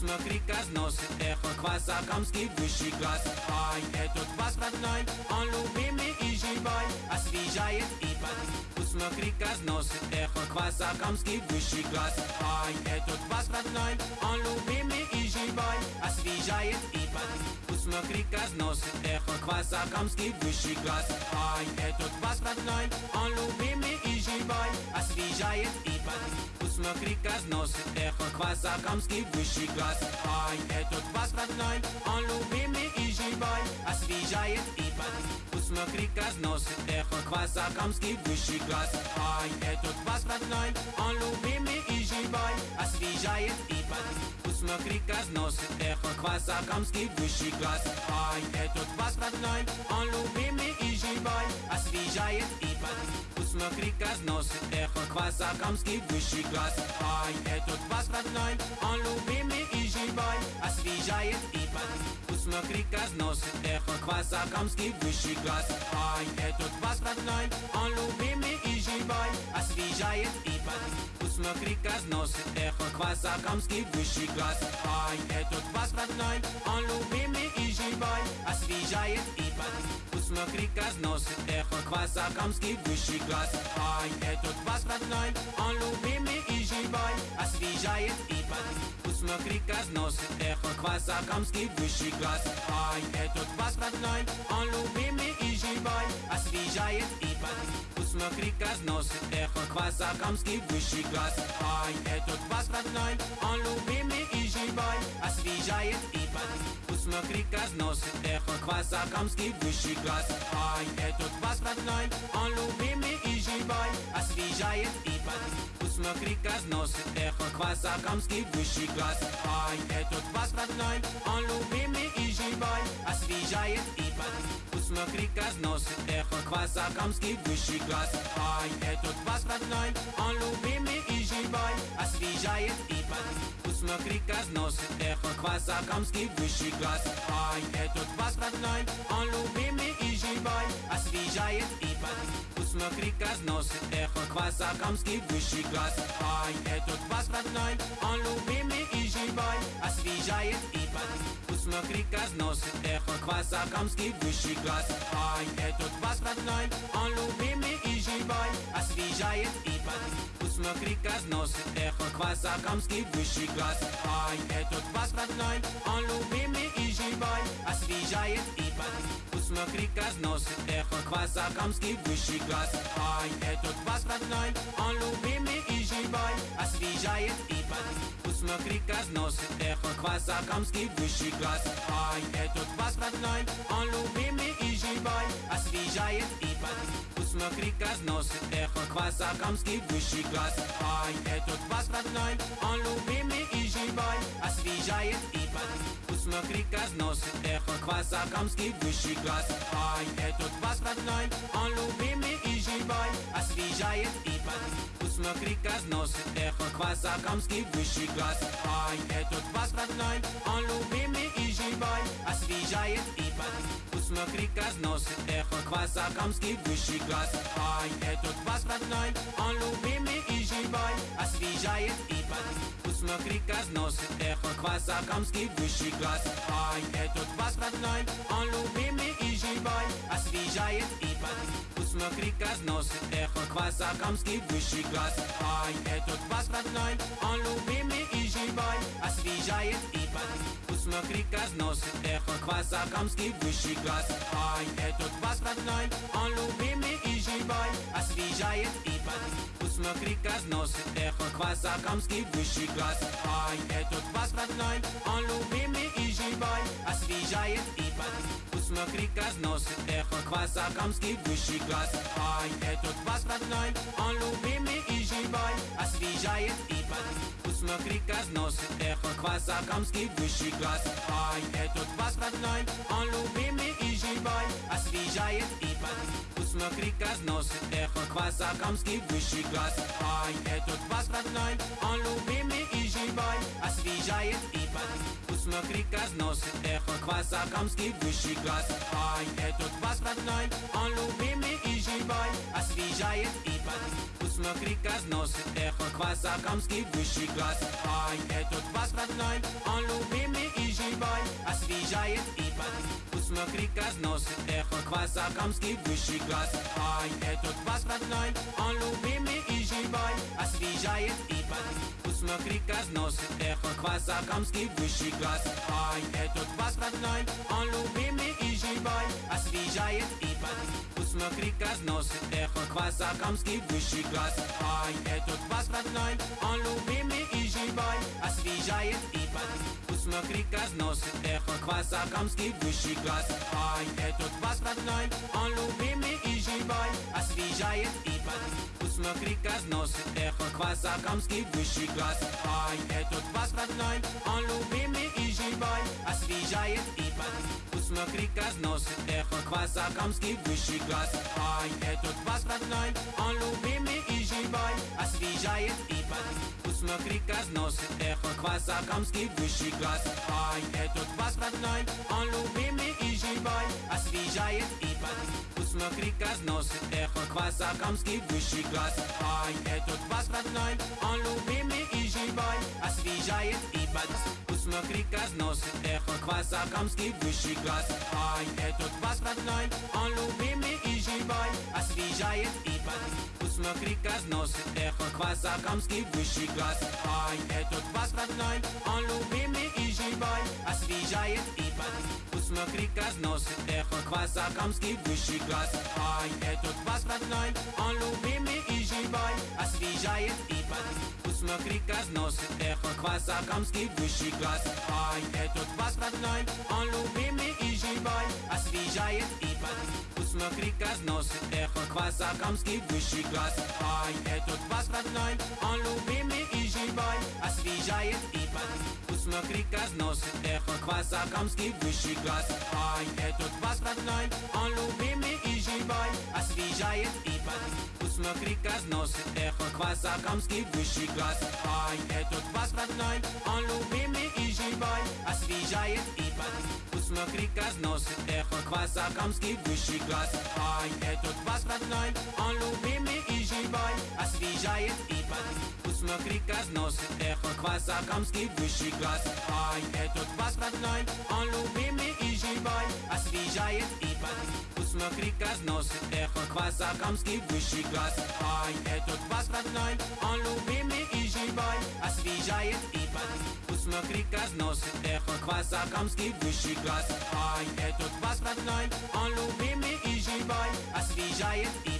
под. Посмотри, разносит эхо кваса, камский высший класс. Ай, этот квас родной, он любимый изживай, освежает и под. Посмотри, разносит эхо кваса, камский высший класс. Ай, этот квас родной, он любимый изживай, освежает и под. Посмотри, разносит эхо кваса, камский высший класс. Ай, этот квас родной, он любимый изживай, освежает и под. Посмотри, разносит эхо кваса, камский высший класс. Ай, этот квас родной, он любимый изживай, освежает и под. Посмотри, разносит эхо кваса, камский высший класс. Ай, этот квас родной, он любимый изживай, освежает и под. Посмотри, разносит эхо кваса, камский высший класс. Ай, этот квас родной, он любимый изживай, освежает и под. Посмотри, разносит эхо кваса, камский высший класс. Ай, этот квас родной, он любимый изживай, освежает и под. Посмотри, разносит эхо кваса, камский высший класс. Ай, этот квас родной, он любимый изживай, освежает и под. Посмотри, разносит эхо кваса, камский высший класс. Ай, этот квас родной, он любимый изживай, освежает и под. Посмотри, разносит эхо Квасакамский высший класс Ай, этот вас родной, он любимый и живой Освежает и бодрит Посмотри, разносит эхо Квасакамский высший класс Ай, этот вас родной, он любимый и живой. Освежает и бодрит Посмотри, разносит эхо Квасакамский высший класс Ай, этот вас родной, он любимый и живой. Освежает и бодрит Посмотри, разносит эхо Квасакамский высший класс Ай, этот вас родной, он любимый и живой. Освежает и бодрит Посмотри, разносит эхо Квасакамский высший класс. Ай, этот вас родной, он любимый и живой. Освежает и бодрит Посмотри, разносит эхо Квасакамский высший класс. Ай, этот вас родной, он любимый и живой. Освежает и бодрит Посмотри, разносит эхо Квасакамский высший класс. Ай, этот вас родной, он любимый и живой. Освежает и бодрит Посмотри, разносит эхо Квасакамский высший класс. Ай, этот вас родной, он любимый и живой Освежает и бодрит Посмотри, разносит эхо Квасакамский высший класс. Ай, этот вас родной, он любимый и живой Освежает и бодрит Посмотри, разносит эхо Квасакамский высший класс. Ай, этот вас родной, он любимый и живой. Освежает и бодрит Посмотри, разносит эхо Квасакамский высший класс. Ай, этот вас родной, он любимый и живой. Освежает и бодрит Посмотри, разносит эхо Квасакамский высший класс. Ай, этот бодрит Посмотри, разносит эхо Квасакамский высший класс. Ай, этот вас родной, он любимый и живой. Освежает и бодрит Посмотри, разносит эхо Квасакамский высший класс. Ай, этот вас родной, он любимый и живой. Освежает и бодрит Посмотри, разносит эхо Квасакамский высший класс. Ай, этот вас родной, он любимый и живой Освежает и бодрит Посмотри, разносит эхо Квасакамский высший класс. Ай, этот вас родной, он любимый и живой. Освежает и бодрит Посмотри, разносит эхо Квасакамский высший класс. Ай, этот вас родной, он любимый и живой Освежает и бодрит Посмотри, разносит эхо Квасакамский высший класс. Ай, этот вас родной, он любимый и живой. Освежает и бодрит Посмотри, разносит эхо Квасакамский высший класс. Ай, этот вас родной, он любимый и живой. Освежает и бодрит Посмотри, разносит эхо Квасакамский высший класс. Ай, этот вас родной, он любимый и живой. Освежает и бодрит Посмотри, разносит эхо Квасакамский высший класс Ай, этот вас родной, он любимый и живой Освежает и бодрит Посмотри, разносит эхо Квасакамский высший класс Ай, этот вас родной, он любимый и живой Освежает и бодрит Посмотри, разносит эхо Квасакамский высший класс Ай, этот вас родной, он любимый и живой Освежает и бодрит Посмотри, разносит эхо Квасакамский высший класс. Ай, этот вас родной, он любимый и живой. Освежает и бодрит Посмотри, разносит эхо Квасакамский высший класс. Ай, этот вас родной, он любимый живой Освежает и бодрит Посмотри, разносит эхо Квасакамский высший класс. Ай, этот вас родной, он любимый и живой. Освежает и бодрит Посмотри, разносит эхо Квасакамский высший класс. Ай, этот вас родной, он любимый и живой. Освежает и бодрит Посмотри, разносит эхо Квасакамский высший класс. Ай, этот вас родной, он любимый и живой. Освежает и бодрит Посмотри, разносит эхо Квасакамский высший класс. Ай, этот вас родной, он любимый и живой. Освежает и бодрит Посмотри, разносит эхо Квасакамский высший класс. Ай, этот вас родной, он любимый и живой. Освежает и бодрит Посмотри, разносит эхо Квасакамский высший класс. Ай, этот вас родной, он любимый и живой. Освежает и бодрит Посмотри, разносит эхо Квасакамский высший класс. Ай, этот вас родной, он любимый и живой Освежает и бодрит Посмотри, разносит эхо Квасакамский высший класс. Ай, этот вас родной, он любимый и живой Освежает и бодрит Посмотри, разносит эхо эхо квас Акамский высший класс. Ай, этот квас родной, он любимый и живой. Освежает и под Посмотри, разносит эхо квас Акамский высший класс. Ай, этот квас родной, он любимый и живой. Освежает и под Посмотри, разносит эхо квас Акамский высший класс. Ай, этот квас родной, он любимый и живой. Освежает и под Посмотри, разносит эхо квас Акамский высший класс. Ай, этот квас родной, он любимый и живой Освежает и под Посмотри, разносит эхо квас Акамский высший класс. Ай, этот квас родной, он любимый Освежает и под Посмотри, разносит эхо квас Акамский высший класс. Ай, этот квас родной, он любимый и живой. Освежает и под Посмотри, разносит эхо квас Акамский высший класс. Ай, этот квас родной, он любимый и живой. Освежает и под Посмотри, разносит эхо квас Акамский высший класс. Ай, этот квас родной, он любимый и живой Освежает и под Посмотри, разносит эхо квас Акамский высший класс Ай, этот квас родной, он любимый и живой. Освежает и под Посмотри, разносит эхо квас Акамский высший класс Ай, этот квас родной, он любимый и живой. Освежает и под Посмотри, разносит эхо квас Акамский высший класс Ай, этот квас родной, он любимый и живой. Освежает и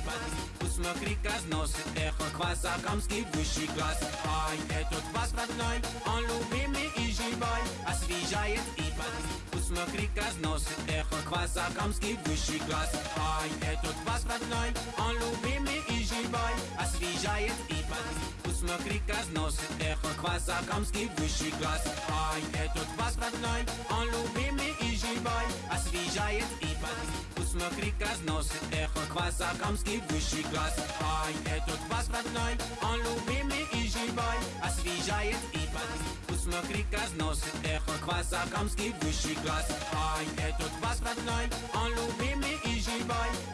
под Посмотри, разносит эхо квас Акамский высший класс. Ай, этот квас родной, он любимый и живой. Освежает и под Посмотри, разносит эхо квас Акамский высший класс. Ай, этот квас родной, он любимый и живой. Освежает и под Посмотри, разносит эхо квас Акамский высший класс. Ай, этот квас родной, он любимый и живой. Освежает и под Посмотри, разносит эхо квас Акамский высший класс. Ай, этот квас родной, он любимый и живой Освежает и под Посмотри, разносит эхо квас Акамский высший класс. Ай, этот квас родной, он любимый и живой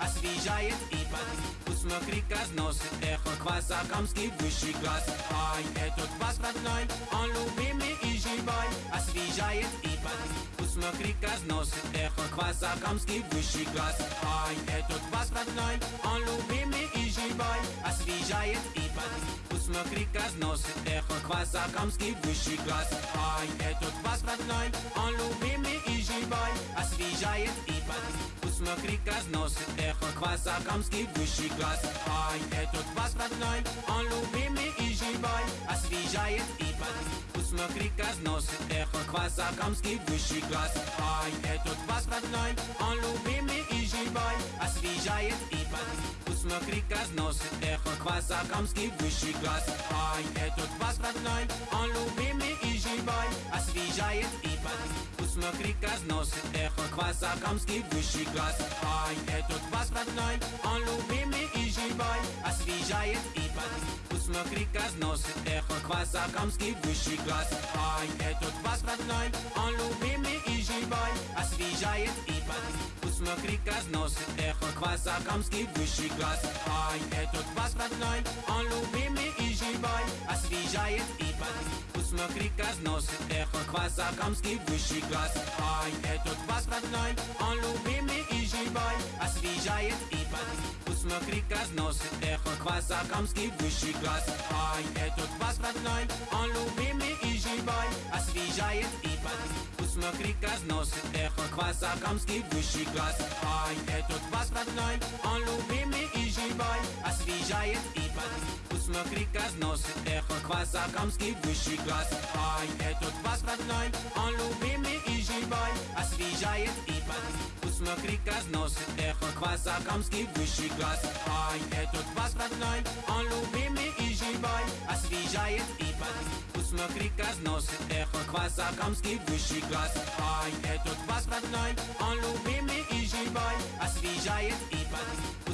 Освежает и под Посмотри, разносит эхо квас Акамский высший класс. Ай, этот квас родной, он любимый и живой. Освежает и под Посмотри, разносит эхо квас Акамский высший класс. Ай, этот квас родной, он любимый и живой. Освежает и под Посмотри, разносит эхо квас Акамский высший класс. Ай, этот квас родной, он любимый и живой. Освежает и под Посмотри, разносит эхо квас Акамский высший класс. Ай, этот квас родной, он любимый и живой Освежает и под Посмотри, разносит эхо квас Акамский высший класс. Ай, этот квас родной, он любимый и живой Освежает и под Посмотри, разносит эхо квас Акамский высший класс. Ай, этот квас родной, он любимый и живой Освежает и под Посмотри, разносит эхо квас Акамский высший класс. Ай, этот квас родной, он любимый и живой. Освежает и под Посмотри, разносит эхо квас Акамский высший класс. Ай, этот квас родной, он любимый и живой Освежает и под Посмотри, разносит эхо квас Акамский высший класс. Ай, этот квас родной, он любимый и живой. Освежает и под Посмотри, разносит эхо квас Акамский высший класс. Ай, этот квас родной, он любимый и живой. Освежает и под Посмотри, разносит эхо квас Акамский высший класс. Ай, этот квас родной, он любимый и живой. Освежает и под Посмотри, разносит эхо квас Акамский высший класс Ай, этот квас родной, он любимый и живой Освежает и под Посмотри, разносит эхо квас Акамский высший класс Ай, этот квас родной, он любимый и живой Освежает и под Посмотри, разносит эхо квас Акамский высший класс Ай, этот квас родной, он любимый и живой Освежает и под Посмотри, разносит эхо квас Акамский высший класс. Ай, этот квас родной, он любимый и живой. Освежает и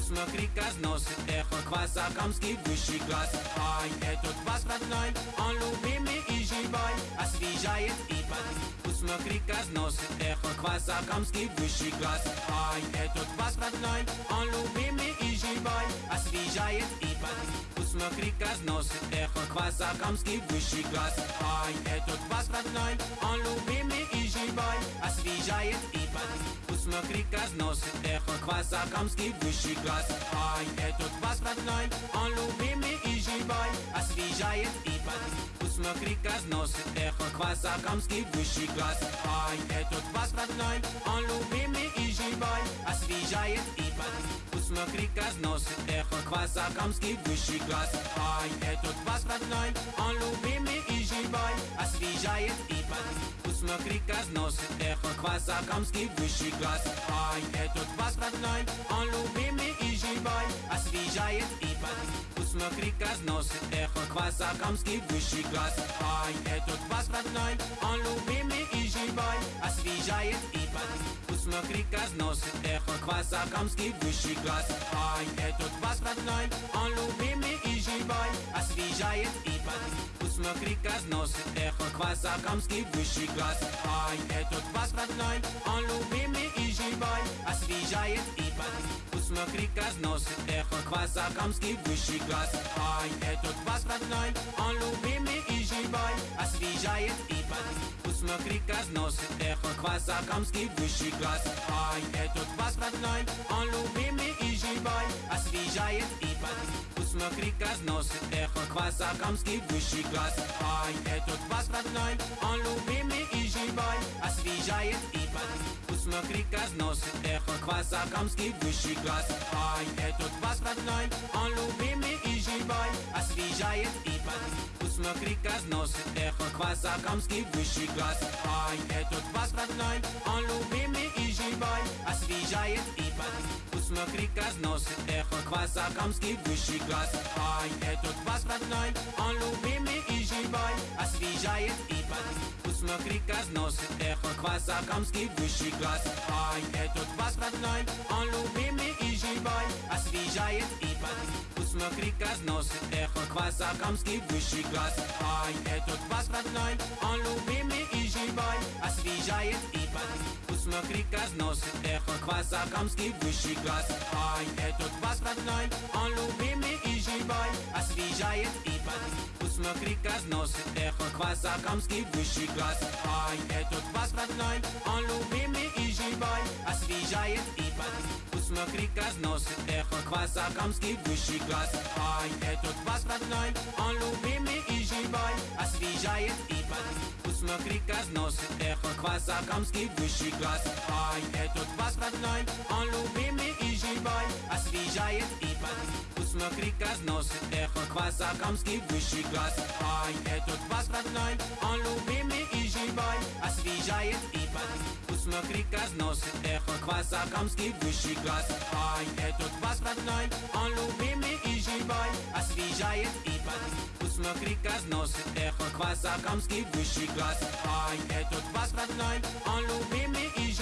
под Посмотри, разносит эхо квас Акамский высший класс. Ай, этот квас родной, он любимый и живой. Освежает и под Посмотри, разносит эхо квас Акамский высший класс. Ай, этот квас родной, он любимый и живой. Освежает и под Посмотри, разносит эхо квас Акамский высший класс. Ай, этот квас родной, он любимый и живой освежает и под Посмотри, как носит эхо кваса Камский высший класс. Ай, этот квас родной, он любимый и живой. Освежает и под Посмотри, как носит эхо кваса Камский высший класс. Ай, этот квас родной, он любимый и живой. Освежает и под Посмотри, как носит эхо кваса Камский высший класс. Ай, этот квас родной, он любимый и живой. Освежает и под Посмотри, как носит эхо кваса Камский высший класс. Ай, этот квас родной, он любимый и живой. Освежает и под Посмотри, как носит эхо кваса Камский высший класс. Ай, этот квас родной, он любимый и живой Освежает и под Посмотри, как носит эхо кваса Камский высший класс. Ай, этот квас родной, он любимый и живой Освежает и под Посмотри, как носит эхо кваса Камский высший класс. Ай, этот квас родной, он любимый и живой. Освежает и под Посмотри, как носит эхо кваса Камский высший класс. Ай, этот квас родной, он любимый и живой. Освежает и под Посмотри, как носит эхо кваса Камский высший класс. Ай, этот квас родной, он любимый и живой. Освежает и под Посмотри, как носит эхо кваса Камский высший класс. Ай, этот квас родной, он любимый и живой Освежает и под Посмотри, как носит эхо кваса Камский высший класс. Ай, этот квас родной, он любимый и живой Освежает и под Посмотри, как носит эхо кваса Камский высший класс. Ай, этот квас родной, он любимый и живой Освежает и под Посмотри, как носит эхо кваса Камский высший класс. Ай, этот квас родной, он любимый и живой. Освежает и под Посмотри, как носит эхо кваса Камский высший класс. Ай, этот квас родной, он любимый и живой Освежает и под Посмотри, как носит эхо кваса Камский высший класс. Ай, этот квас родной, он любимый и живой. Освежает и под Посмотри, как носит эхо кваса Камский высший класс. Ай, этот квас родной, он любимый и живой. Освежает и под Посмотри, как носит эхо кваса Камский высший класс. Ай, этот квас родной, он любимый и живой. Освежает и под Посмотри, как носит эхо кваса Камский высший класс. Ай, этот квас родной, он любимый и живой. Освежает и под Посмотри, как носит эхо кваса Камский высший класс. Ай, этот квас родной, он любимый и живой. Освежает и под Посмотри, как носит эхо кваса Камский высший класс. Ай, этот квас родной, он любимый и живой. Освежает и под Посмотри, как носит эхо кваса Камский высший класс. Ай, этот квас родной, он любимый и живой Освежает и под Посмотри, как носит эхо кваса Камский высший класс. Ай, этот квас родной, он любимый и живой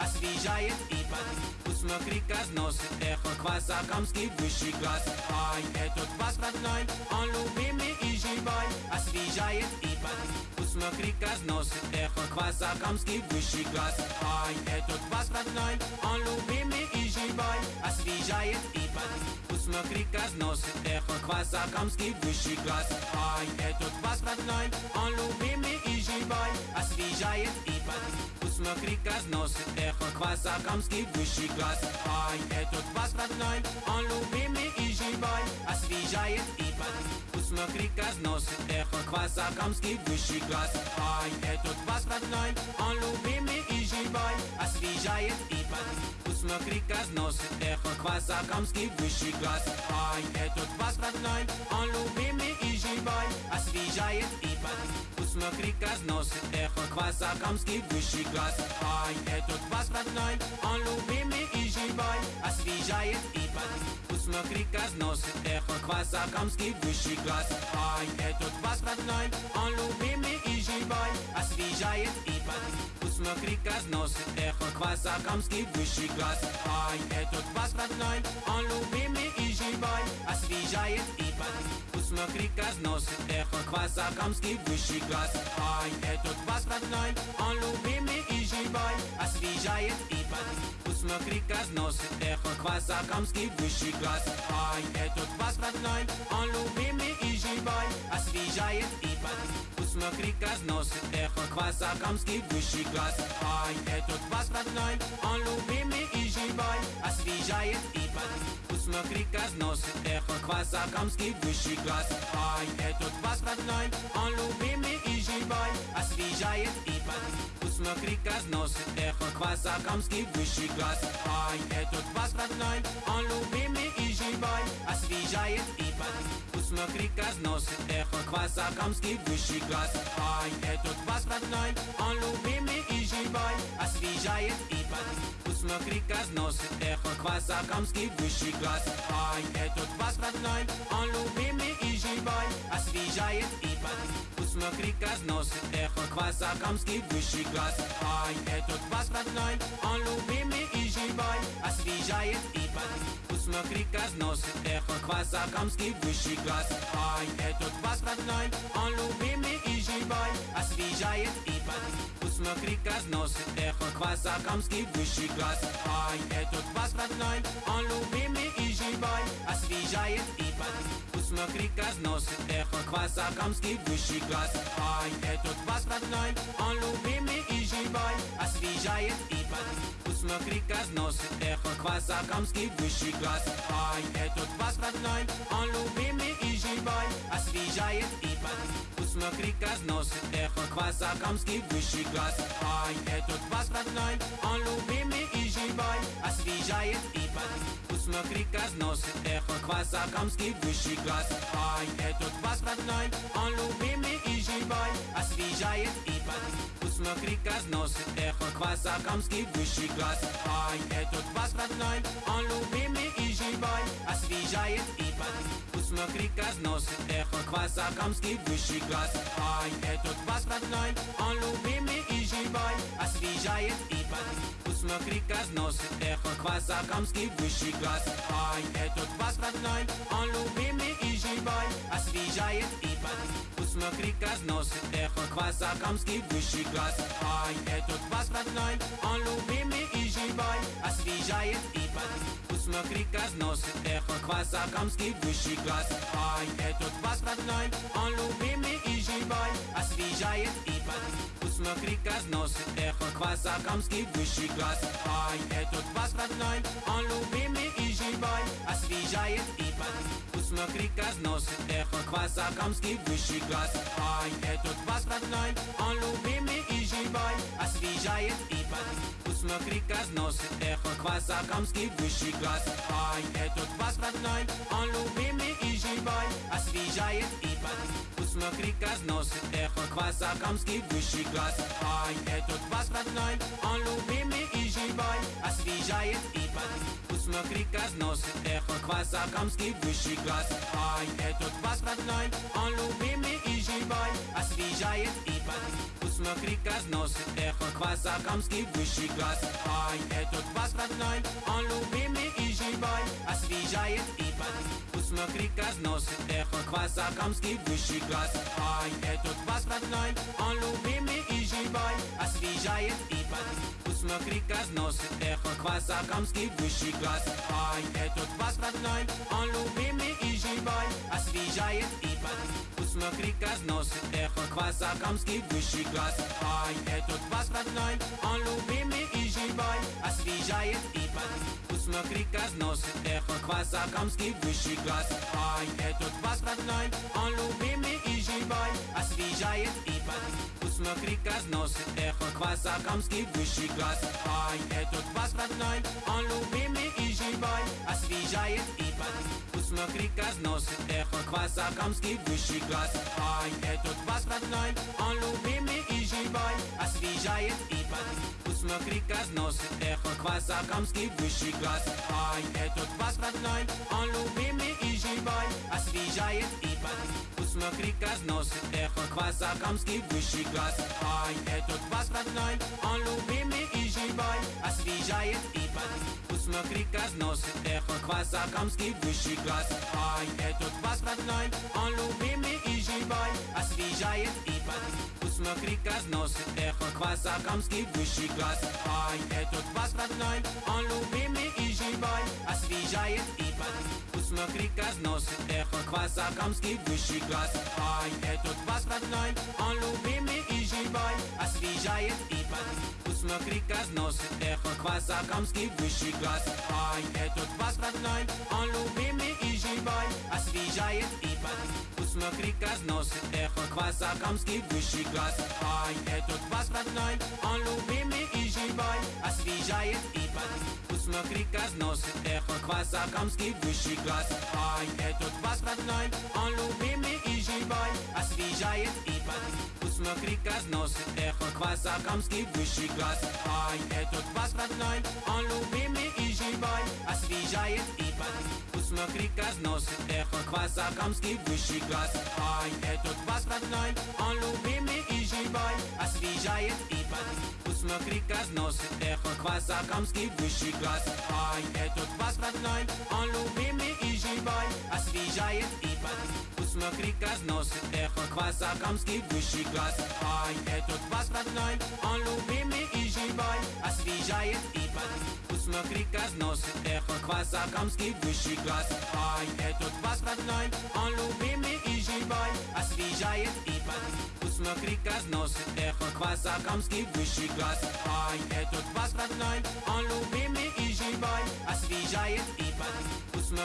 Освежает и под Посмотри, как носит эхо кваса Камский высший класс. Ай, этот квас родной, он любимый и живой. Освежает и под Посмотри, как носит эхо кваса Камский высший класс. Ай, этот квас родной, он любимый и живой. Освежает и под Посмотри, как носит эхо кваса Камский высший класс. Ай, этот квас родной, он любимый и живой. Освежает и под Посмотри, как носит эхо кваса Камский высший класс Ай, этот квас родной, он любимый и живой Освежает и под Посмотри, как носит эхо кваса Камский высший класс Ай, этот квас родной, он любимый и живой Освежает и под Посмотри, как носит эхо кваса Камский высший класс Ай, этот квас родной, он любимый и живой Освежает и под Посмотри, как носит эхо кваса Камский высший класс. Ай, этот квас родной, он любимый и живой. Освежает и под Посмотри, как носит эхо кваса Камский высший класс. Ай, этот квас родной, он любимый и живой Освежает и под Посмотри, как носит эхо кваса Камский высший класс. Ай, этот квас родной, он любимый и живой. Освежает и под Посмотри, как носит эхо кваса Камский высший класс. Ай, этот квас родной, он любимый и живой. Освежает и под Посмотри, как носит эхо кваса Камский высший класс. Ай, этот квас родной, он любимый и живой. Освежает и под Посмотри, разносит эхо квас Акамский высший класс Ай, этот квас родной, он любимый и живой Освежает и бодрит Посмотри, разносит эхо квас Акамский высший класс Ай, этот квас родной, он любимый и живой Освежает и бодрит Посмотри, разносит эхо квас Акамский высший класс Ай, этот квас родной, он любимый и живой Освежает и бодрит Посмотри, разносит эхо квас Акамский высший класс. Ай, этот квас родной, он любимый и живой. Освежает и бодрит Посмотри, разносит эхо квас Акамский высший класс. Ай, этот квас родной, он любимый и живой. Освежает и бодрит Посмотри, разносит эхо квас Акамский высший класс. Ай, этот квас родной, он любимый и живой. Освежает и бодрит Посмотри, разносит эхо квас Акамский высший класс. Ай, этот квас родной, он любимый и живой Освежает и бодрит Посмотри, разносит эхо квас Акамский высший класс. Ай, этот квас родной, он любимый и живой. Освежает и бодрит Посмотри, разносит эхо квас Акамский высший класс. Ай, этот квас родной, он любимый и живой. Освежает и бодрит Посмотри, разносит эхо квас Акамский высший класс. Ай, этот квас родной, он любимый и живой. Освежает и бодрит Посмотри, разносит эхо квас Акамский высший класс. Ай, этот квас родной, он любимый и живой. Освежает и бодрит Посмотри, разносит эхо квас Акамский высший класс. Ай, этот квас родной, он любимый и живой Освежает и бодрит Посмотри, разносит эхо квас Акамский высший класс. Ай, этот квас родной, он любимый и живой Освежает и бодрит Посмотри, разносит эхо квас Акамский высший класс. Ай, этот квас родной, он любимый и живой. Освежает и бодрит Посмотри, разносит эхо квас Акамский высший класс. Ай, этот квас родной, он любимый и живой. Освежает и бодрит Посмотри, разносит эхо квас Акамский высший класс. Ай, этот квас родной, он любимый и живой. Освежает и бодрит Посмотри, разносит эхо квас Акамский высший класс. Ай, этот квас родной, он любимый и живой Освежает и бодрит Посмотри, разносит эхо квас Акамский высший класс. Ай, этот квас родной, он любимый и живой Освежает и бодрит Посмотри, разносит эхо квас Акамский высший класс. Ай, этот квас родной, он любимый и живой Освежает и бодрит Посмотри, разносит эхо квас Акамский высший класс. Ай, этот квас родной, он любимый и живой. Освежает и бодрит Посмотри, разносит эхо квас Акамский высший класс. Ай, этот квас родной, он любимый и живой Освежает и бодрит Посмотри, разносит эхо квас Акамский высший класс. Ай, этот квас родной, он любимый и живой. Освежает и бодрит Посмотри, разносит эхо квас Акамский высший класс. Ай, этот квас родной, он любимый и живой. Освежает и бодрит Посмотри, разносит эхо квас Акамский высший класс. Ай, этот квас родной, он любимый и живой. Освежает и бодрит Посмотри, разносит эхо квас Акамский высший класс. Ай, этот квас родной, он любимый и живой. Освежает и бодрит Посмотри, разносит эхо квас Акамский высший класс. Ай, этот квас родной, он любимый и живой. Освежает и бодрит Посмотри, разносит эхо квас Акамский высший класс. Ай, этот квас родной, он любимый и живой. Освежает и бодрит Посмотри, разносит эхо квас Акамский высший класс. Ай, этот квас родной, он любимый и живой Освежает и бодрит Посмотри, разносит эхо квас Акамский высший класс. Ай, этот квас родной, он любимый и живой Освежает и бодрит Посмотри, разносит эхо квас Акамский высший класс. Ай, этот квас родной, Освежает и бодрит Посмотри, разносит эхо квас Акамский высший класс. Ай, этот квас родной, он любимый и живой. Освежает и бодрит Посмотри, разносит эхо квас Акамский высший класс. Ай, этот квас родной, он любимый и живой. Освежает и бодрит Посмотри, разносит эхо квас Акамский высший класс. Ай, этот квас родной, он любимый и живой Освежает и под Посмотри, разносит эхо квас Акамский высший класс. Ай, этот квас родной, он любимый и живой Освежает и под Посмотри, разносит эхо квас Акамский высший класс. Ай, этот квас родной, он любимый и живой Освежает и под Посмотри, разносит эхо квас Акамский высший класс. Ай, этот квас родной, он любимый и живой. Освежает и под Посмотри, разносит эхо квас Акамский высший класс. Ай, этот квас родной, он любимый и живой Освежает и под Посмотри, разносит эхо квас Акамский высший класс Ай, этот квас родной, он любимый и живой Освежает и под Посмотри, разносит эхо квас Акамский высший класс Ай, этот квас родной, он любимый и живой Освежает и под Посмотри, разносит эхо квас Акамский высший класс Ай, этот квас родной, он любимый и живой Освежает и под Посмотри, разносит эхо квас Акамский высший класс. Ай, этот квас родной, он любимый и живой Освежает и под Посмотри, разносит эхо квас Акамский высший класс. Ай, этот квас родной, он любимый и живой Освежает и под Посмотри, разносит эхо квас Акамский высший класс. Ай, этот квас родной,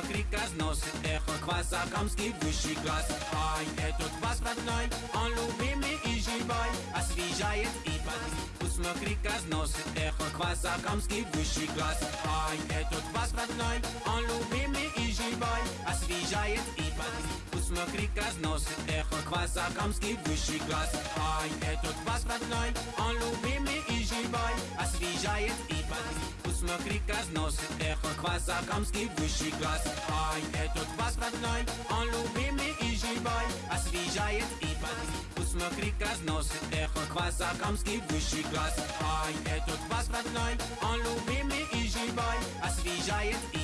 под Посмотри, разносит эхо квас Акамский высший класс. Ай, этот квас родной, он любимый и живой. Освежает и под Посмотри, разносит эхо квас Акамский высший класс. Ай, этот квас родной, он любимый и живой Освежает и под Посмотри, разносит эхо квас Акамский высший класс. Ай, этот квас родной, он любимый и живой. Освежает и под Посмотри, разносит эхо квас Акамский высший класс. Ай, этот квас родной, он любимый и живой. Освежает и под Посмотри, разносит эхо квас Акамский высший класс. Ай, этот квас родной, он любимый и живой. Освежает и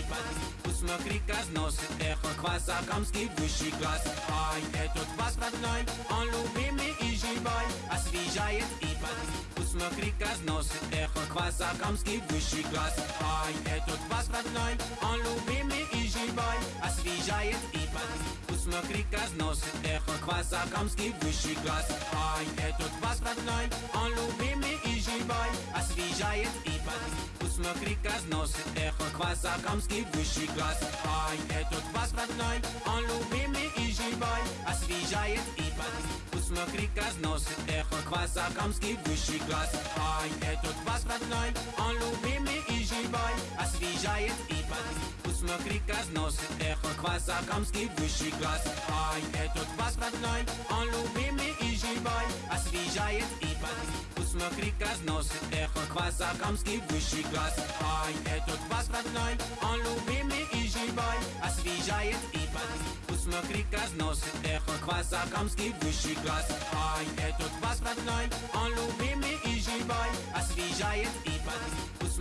под Посмотри, разносит эхо квас Акамский высший класс. Ай, этот квас родной, он любимый и живой. Освежает и под Посмотри, разносит эхо квас Акамский высший класс. Ай, этот квас родной, он любимый и живой. Освежает и под Посмотри, разносит эхо квас Акамский высший класс. Ай, этот квас родной, он любимый и живой. Освежает и под Посмотри, разносит эхо квас Акамский высший класс. Ай, этот квас родной, он любимый и живой Освежает и под Посмотри, разносит эхо квас Акамский высший класс. Ай, этот квас родной, он любимый и живой Освежает и под Посмотри, разносит эхо квас Акамский высший класс. Ай, этот квас родной, он любимый и живой. Освежает и под Посмотри, разносит эхо квас Акамский высший класс. Ай, этот квас родной, он любимый и живой. Освежает и под Посмотри, разносит эхо квас Акамский высший класс. Ай, этот квас родной, он любимый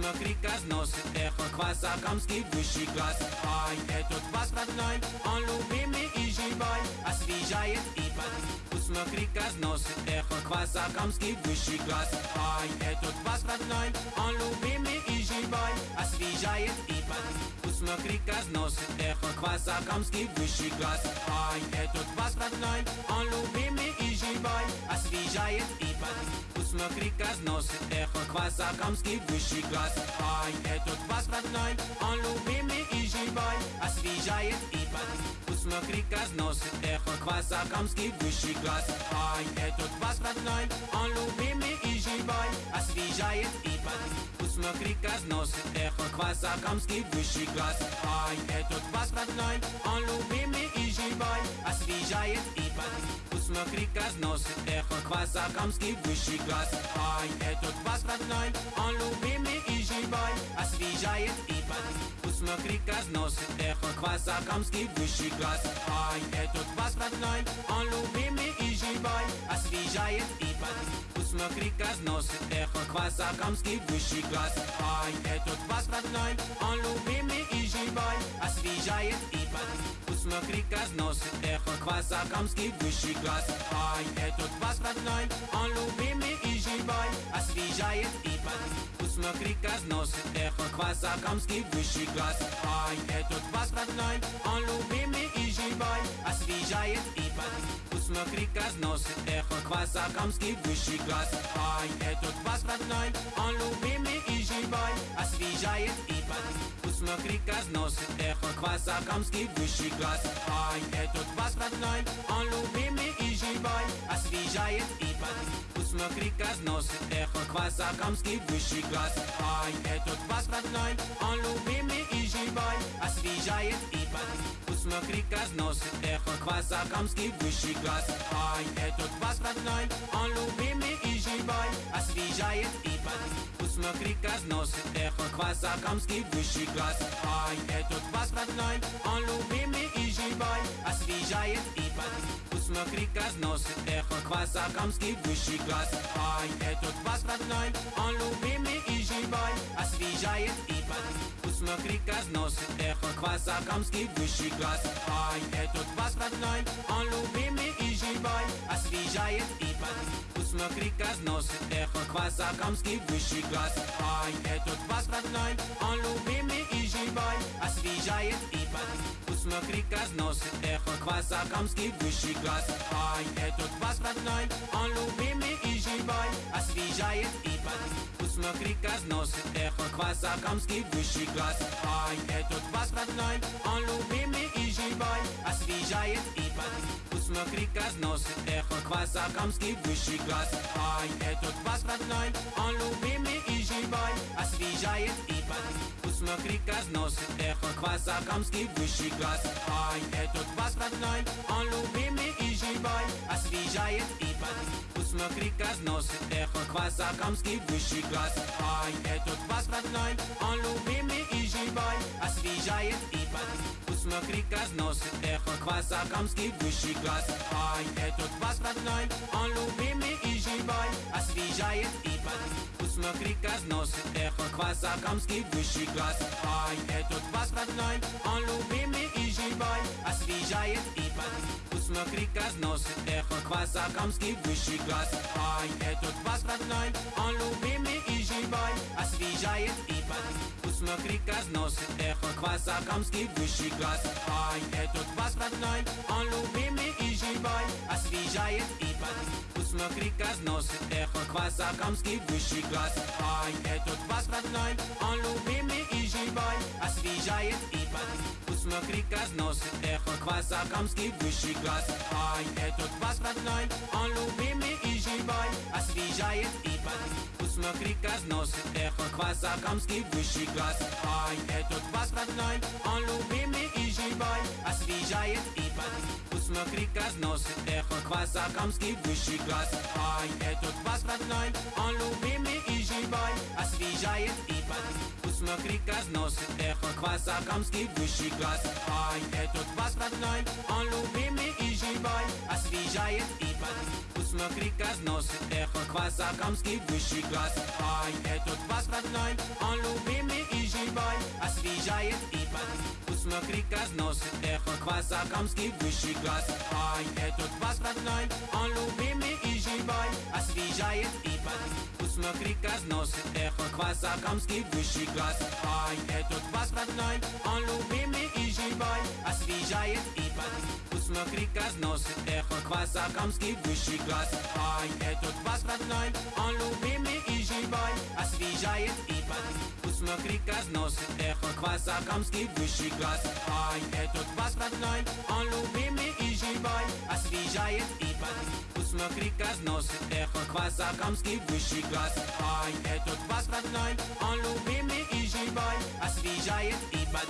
под Посмотри, разносит эхо квас Акамский высший класс Ай, этот квас родной, он любимый и живой Освежает и под Посмотри, разносит эхо квас Акамский высший класс Ай, этот квас родной, он любимый и живой Освежает и под Посмотри, разносит эхо квас Акамский высший класс Ай, этот квас родной, он любимый и живой Освежает и под Посмотри, разносит эхо квас Акамский высший класс. Ай, этот квас родной, он любимый и живой. Освежает и под Посмотри, разносит эхо квас Акамский высший класс. Ай, этот квас родной, он любимый и живой Освежает и под Посмотри, разносит эхо квас Акамский высший класс Ай, этот квас родной, он любимый и живой. Освежает и под Посмотри, разносит эхо квас Акамский высший класс Ай, этот квас родной, он любимый и живой. Освежает и под Посмотри, разносит эхо квас Акамский высший класс Ай, этот квас родной, он любимый и живой. Освежает и под Посмотри, разносит эхо квас Акамский высший класс. Ай, этот квас родной, он любимый и живой. Освежает и под Посмотри, разносит эхо квас Акамский высший класс. Ай, этот квас родной, он любимый и живой. Освежает и под Посмотри, разносит эхо квас Акамский высший класс. Ай, этот квас родной, он любимый и живой. Освежает и под Посмотри, разносит эхо квас Акамский высший класс. Ай, этот квас родной, он любимый и живой Освежает и под Посмотри, разносит эхо квас Акамский высший класс. Ай, этот квас родной, он любимый и живой Освежает и под Посмотри, разносит эхо квас Акамский высший класс. Ай, этот квас родной, он любимый и живой. Освежает и под Посмотри, разносит эхо квас Акамский высший класс. Ай, этот квас родной, он любимый и живой. Освежает и под Посмотри, разносит эхо квас Акамский высший класс. Ай, этот квас родной, он любимый и живой. Освежает и под Посмотри, разносит эхо квас Акамский высший класс. Ай, этот квас родной, он любимый и живой Освежает и под Посмотри, разносит эхо квас Акамский высший класс. Ай, этот квас родной, он любимый и живой Освежает и под Посмотри, разносит эхо квас Акамский высший класс. Ай, этот квас родной, он любимый и живой Освежает и под Посмотри, разносит эхо квас Акамский высший класс. Ай, этот квас родной, он любимый и живой. Освежает и под Посмотри, разносит эхо квас Акамский высший класс. Ай, этот квас родной, он любимый и живой Освежает и под Посмотри, разносит эхо квас Акамский высший класс Ай, этот квас родной, он любимый и живой Освежает и под Посмотри, разносит эхо квас Акамский высший класс Ай, этот квас родной, он любимый и живой Освежает и под Посмотри, разносит эхо квас Акамский высший класс Ай, этот квас родной, он любимый и живой Освежает и под Посмотри, разносит эхо квас Акамский высший класс. Ай, этот квас родной, он любимый и живой Освежает и под Посмотри, разносит эхо квас Акамский высший класс. Ай, этот квас родной, он любимый и живой. Освежает и под Посмотри, разносит эхо квас Акамский высший класс. Ай, этот квас родной, он любимый и живой. Освежает и под Посмотри, разносит эхо квас Акамский высший класс. Ай, этот квас родной, он любимый и живой. Освежает и под Посмотри, разносит эхо квас Акамский высший класс. Ай, этот квас родной, он любимый и живой Освежает и под Посмотри, разносит эхо квас Акамский высший класс. Ай, этот квас родной, он любимый и живой. Освежает и под Посмотри, разносит эхо квас Акамский высший класс. Ай, этот квас родной, он любимый и живой. Освежает и под Посмотри, разносит эхо квас Акамский высший класс. Ай, этот квас родной, он любимый и живой. Освежает и под Посмотри, разносит эхо квас Акамский высший класс. Ай, этот квас родной, он любимый и живой. Освежает и под Посмотри, разносит эхо квас Акамский высший класс. Ай, этот квас родной, он любимый и живой. Освежает и под Посмотри, разносит эхо квас Акамский высший класс. Ай, этот квас родной, он любимый и живой. Освежает и под Посмотри, разносит эхо квас Акамский высший класс. Ай, этот квас родной, он любимый и живой Освежает и под Посмотри, разносит эхо квас Акамский высший класс. Ай, этот квас родной, он любимый и живой Освежает и под Посмотри, разносит эхо квас Акамский высший класс. Ай, этот квас родной, он любимый и живой. Освежает и под Посмотри, разносит эхо квас Акамский высший класс. Ай, этот квас родной, он любимый и живой. Освежает и под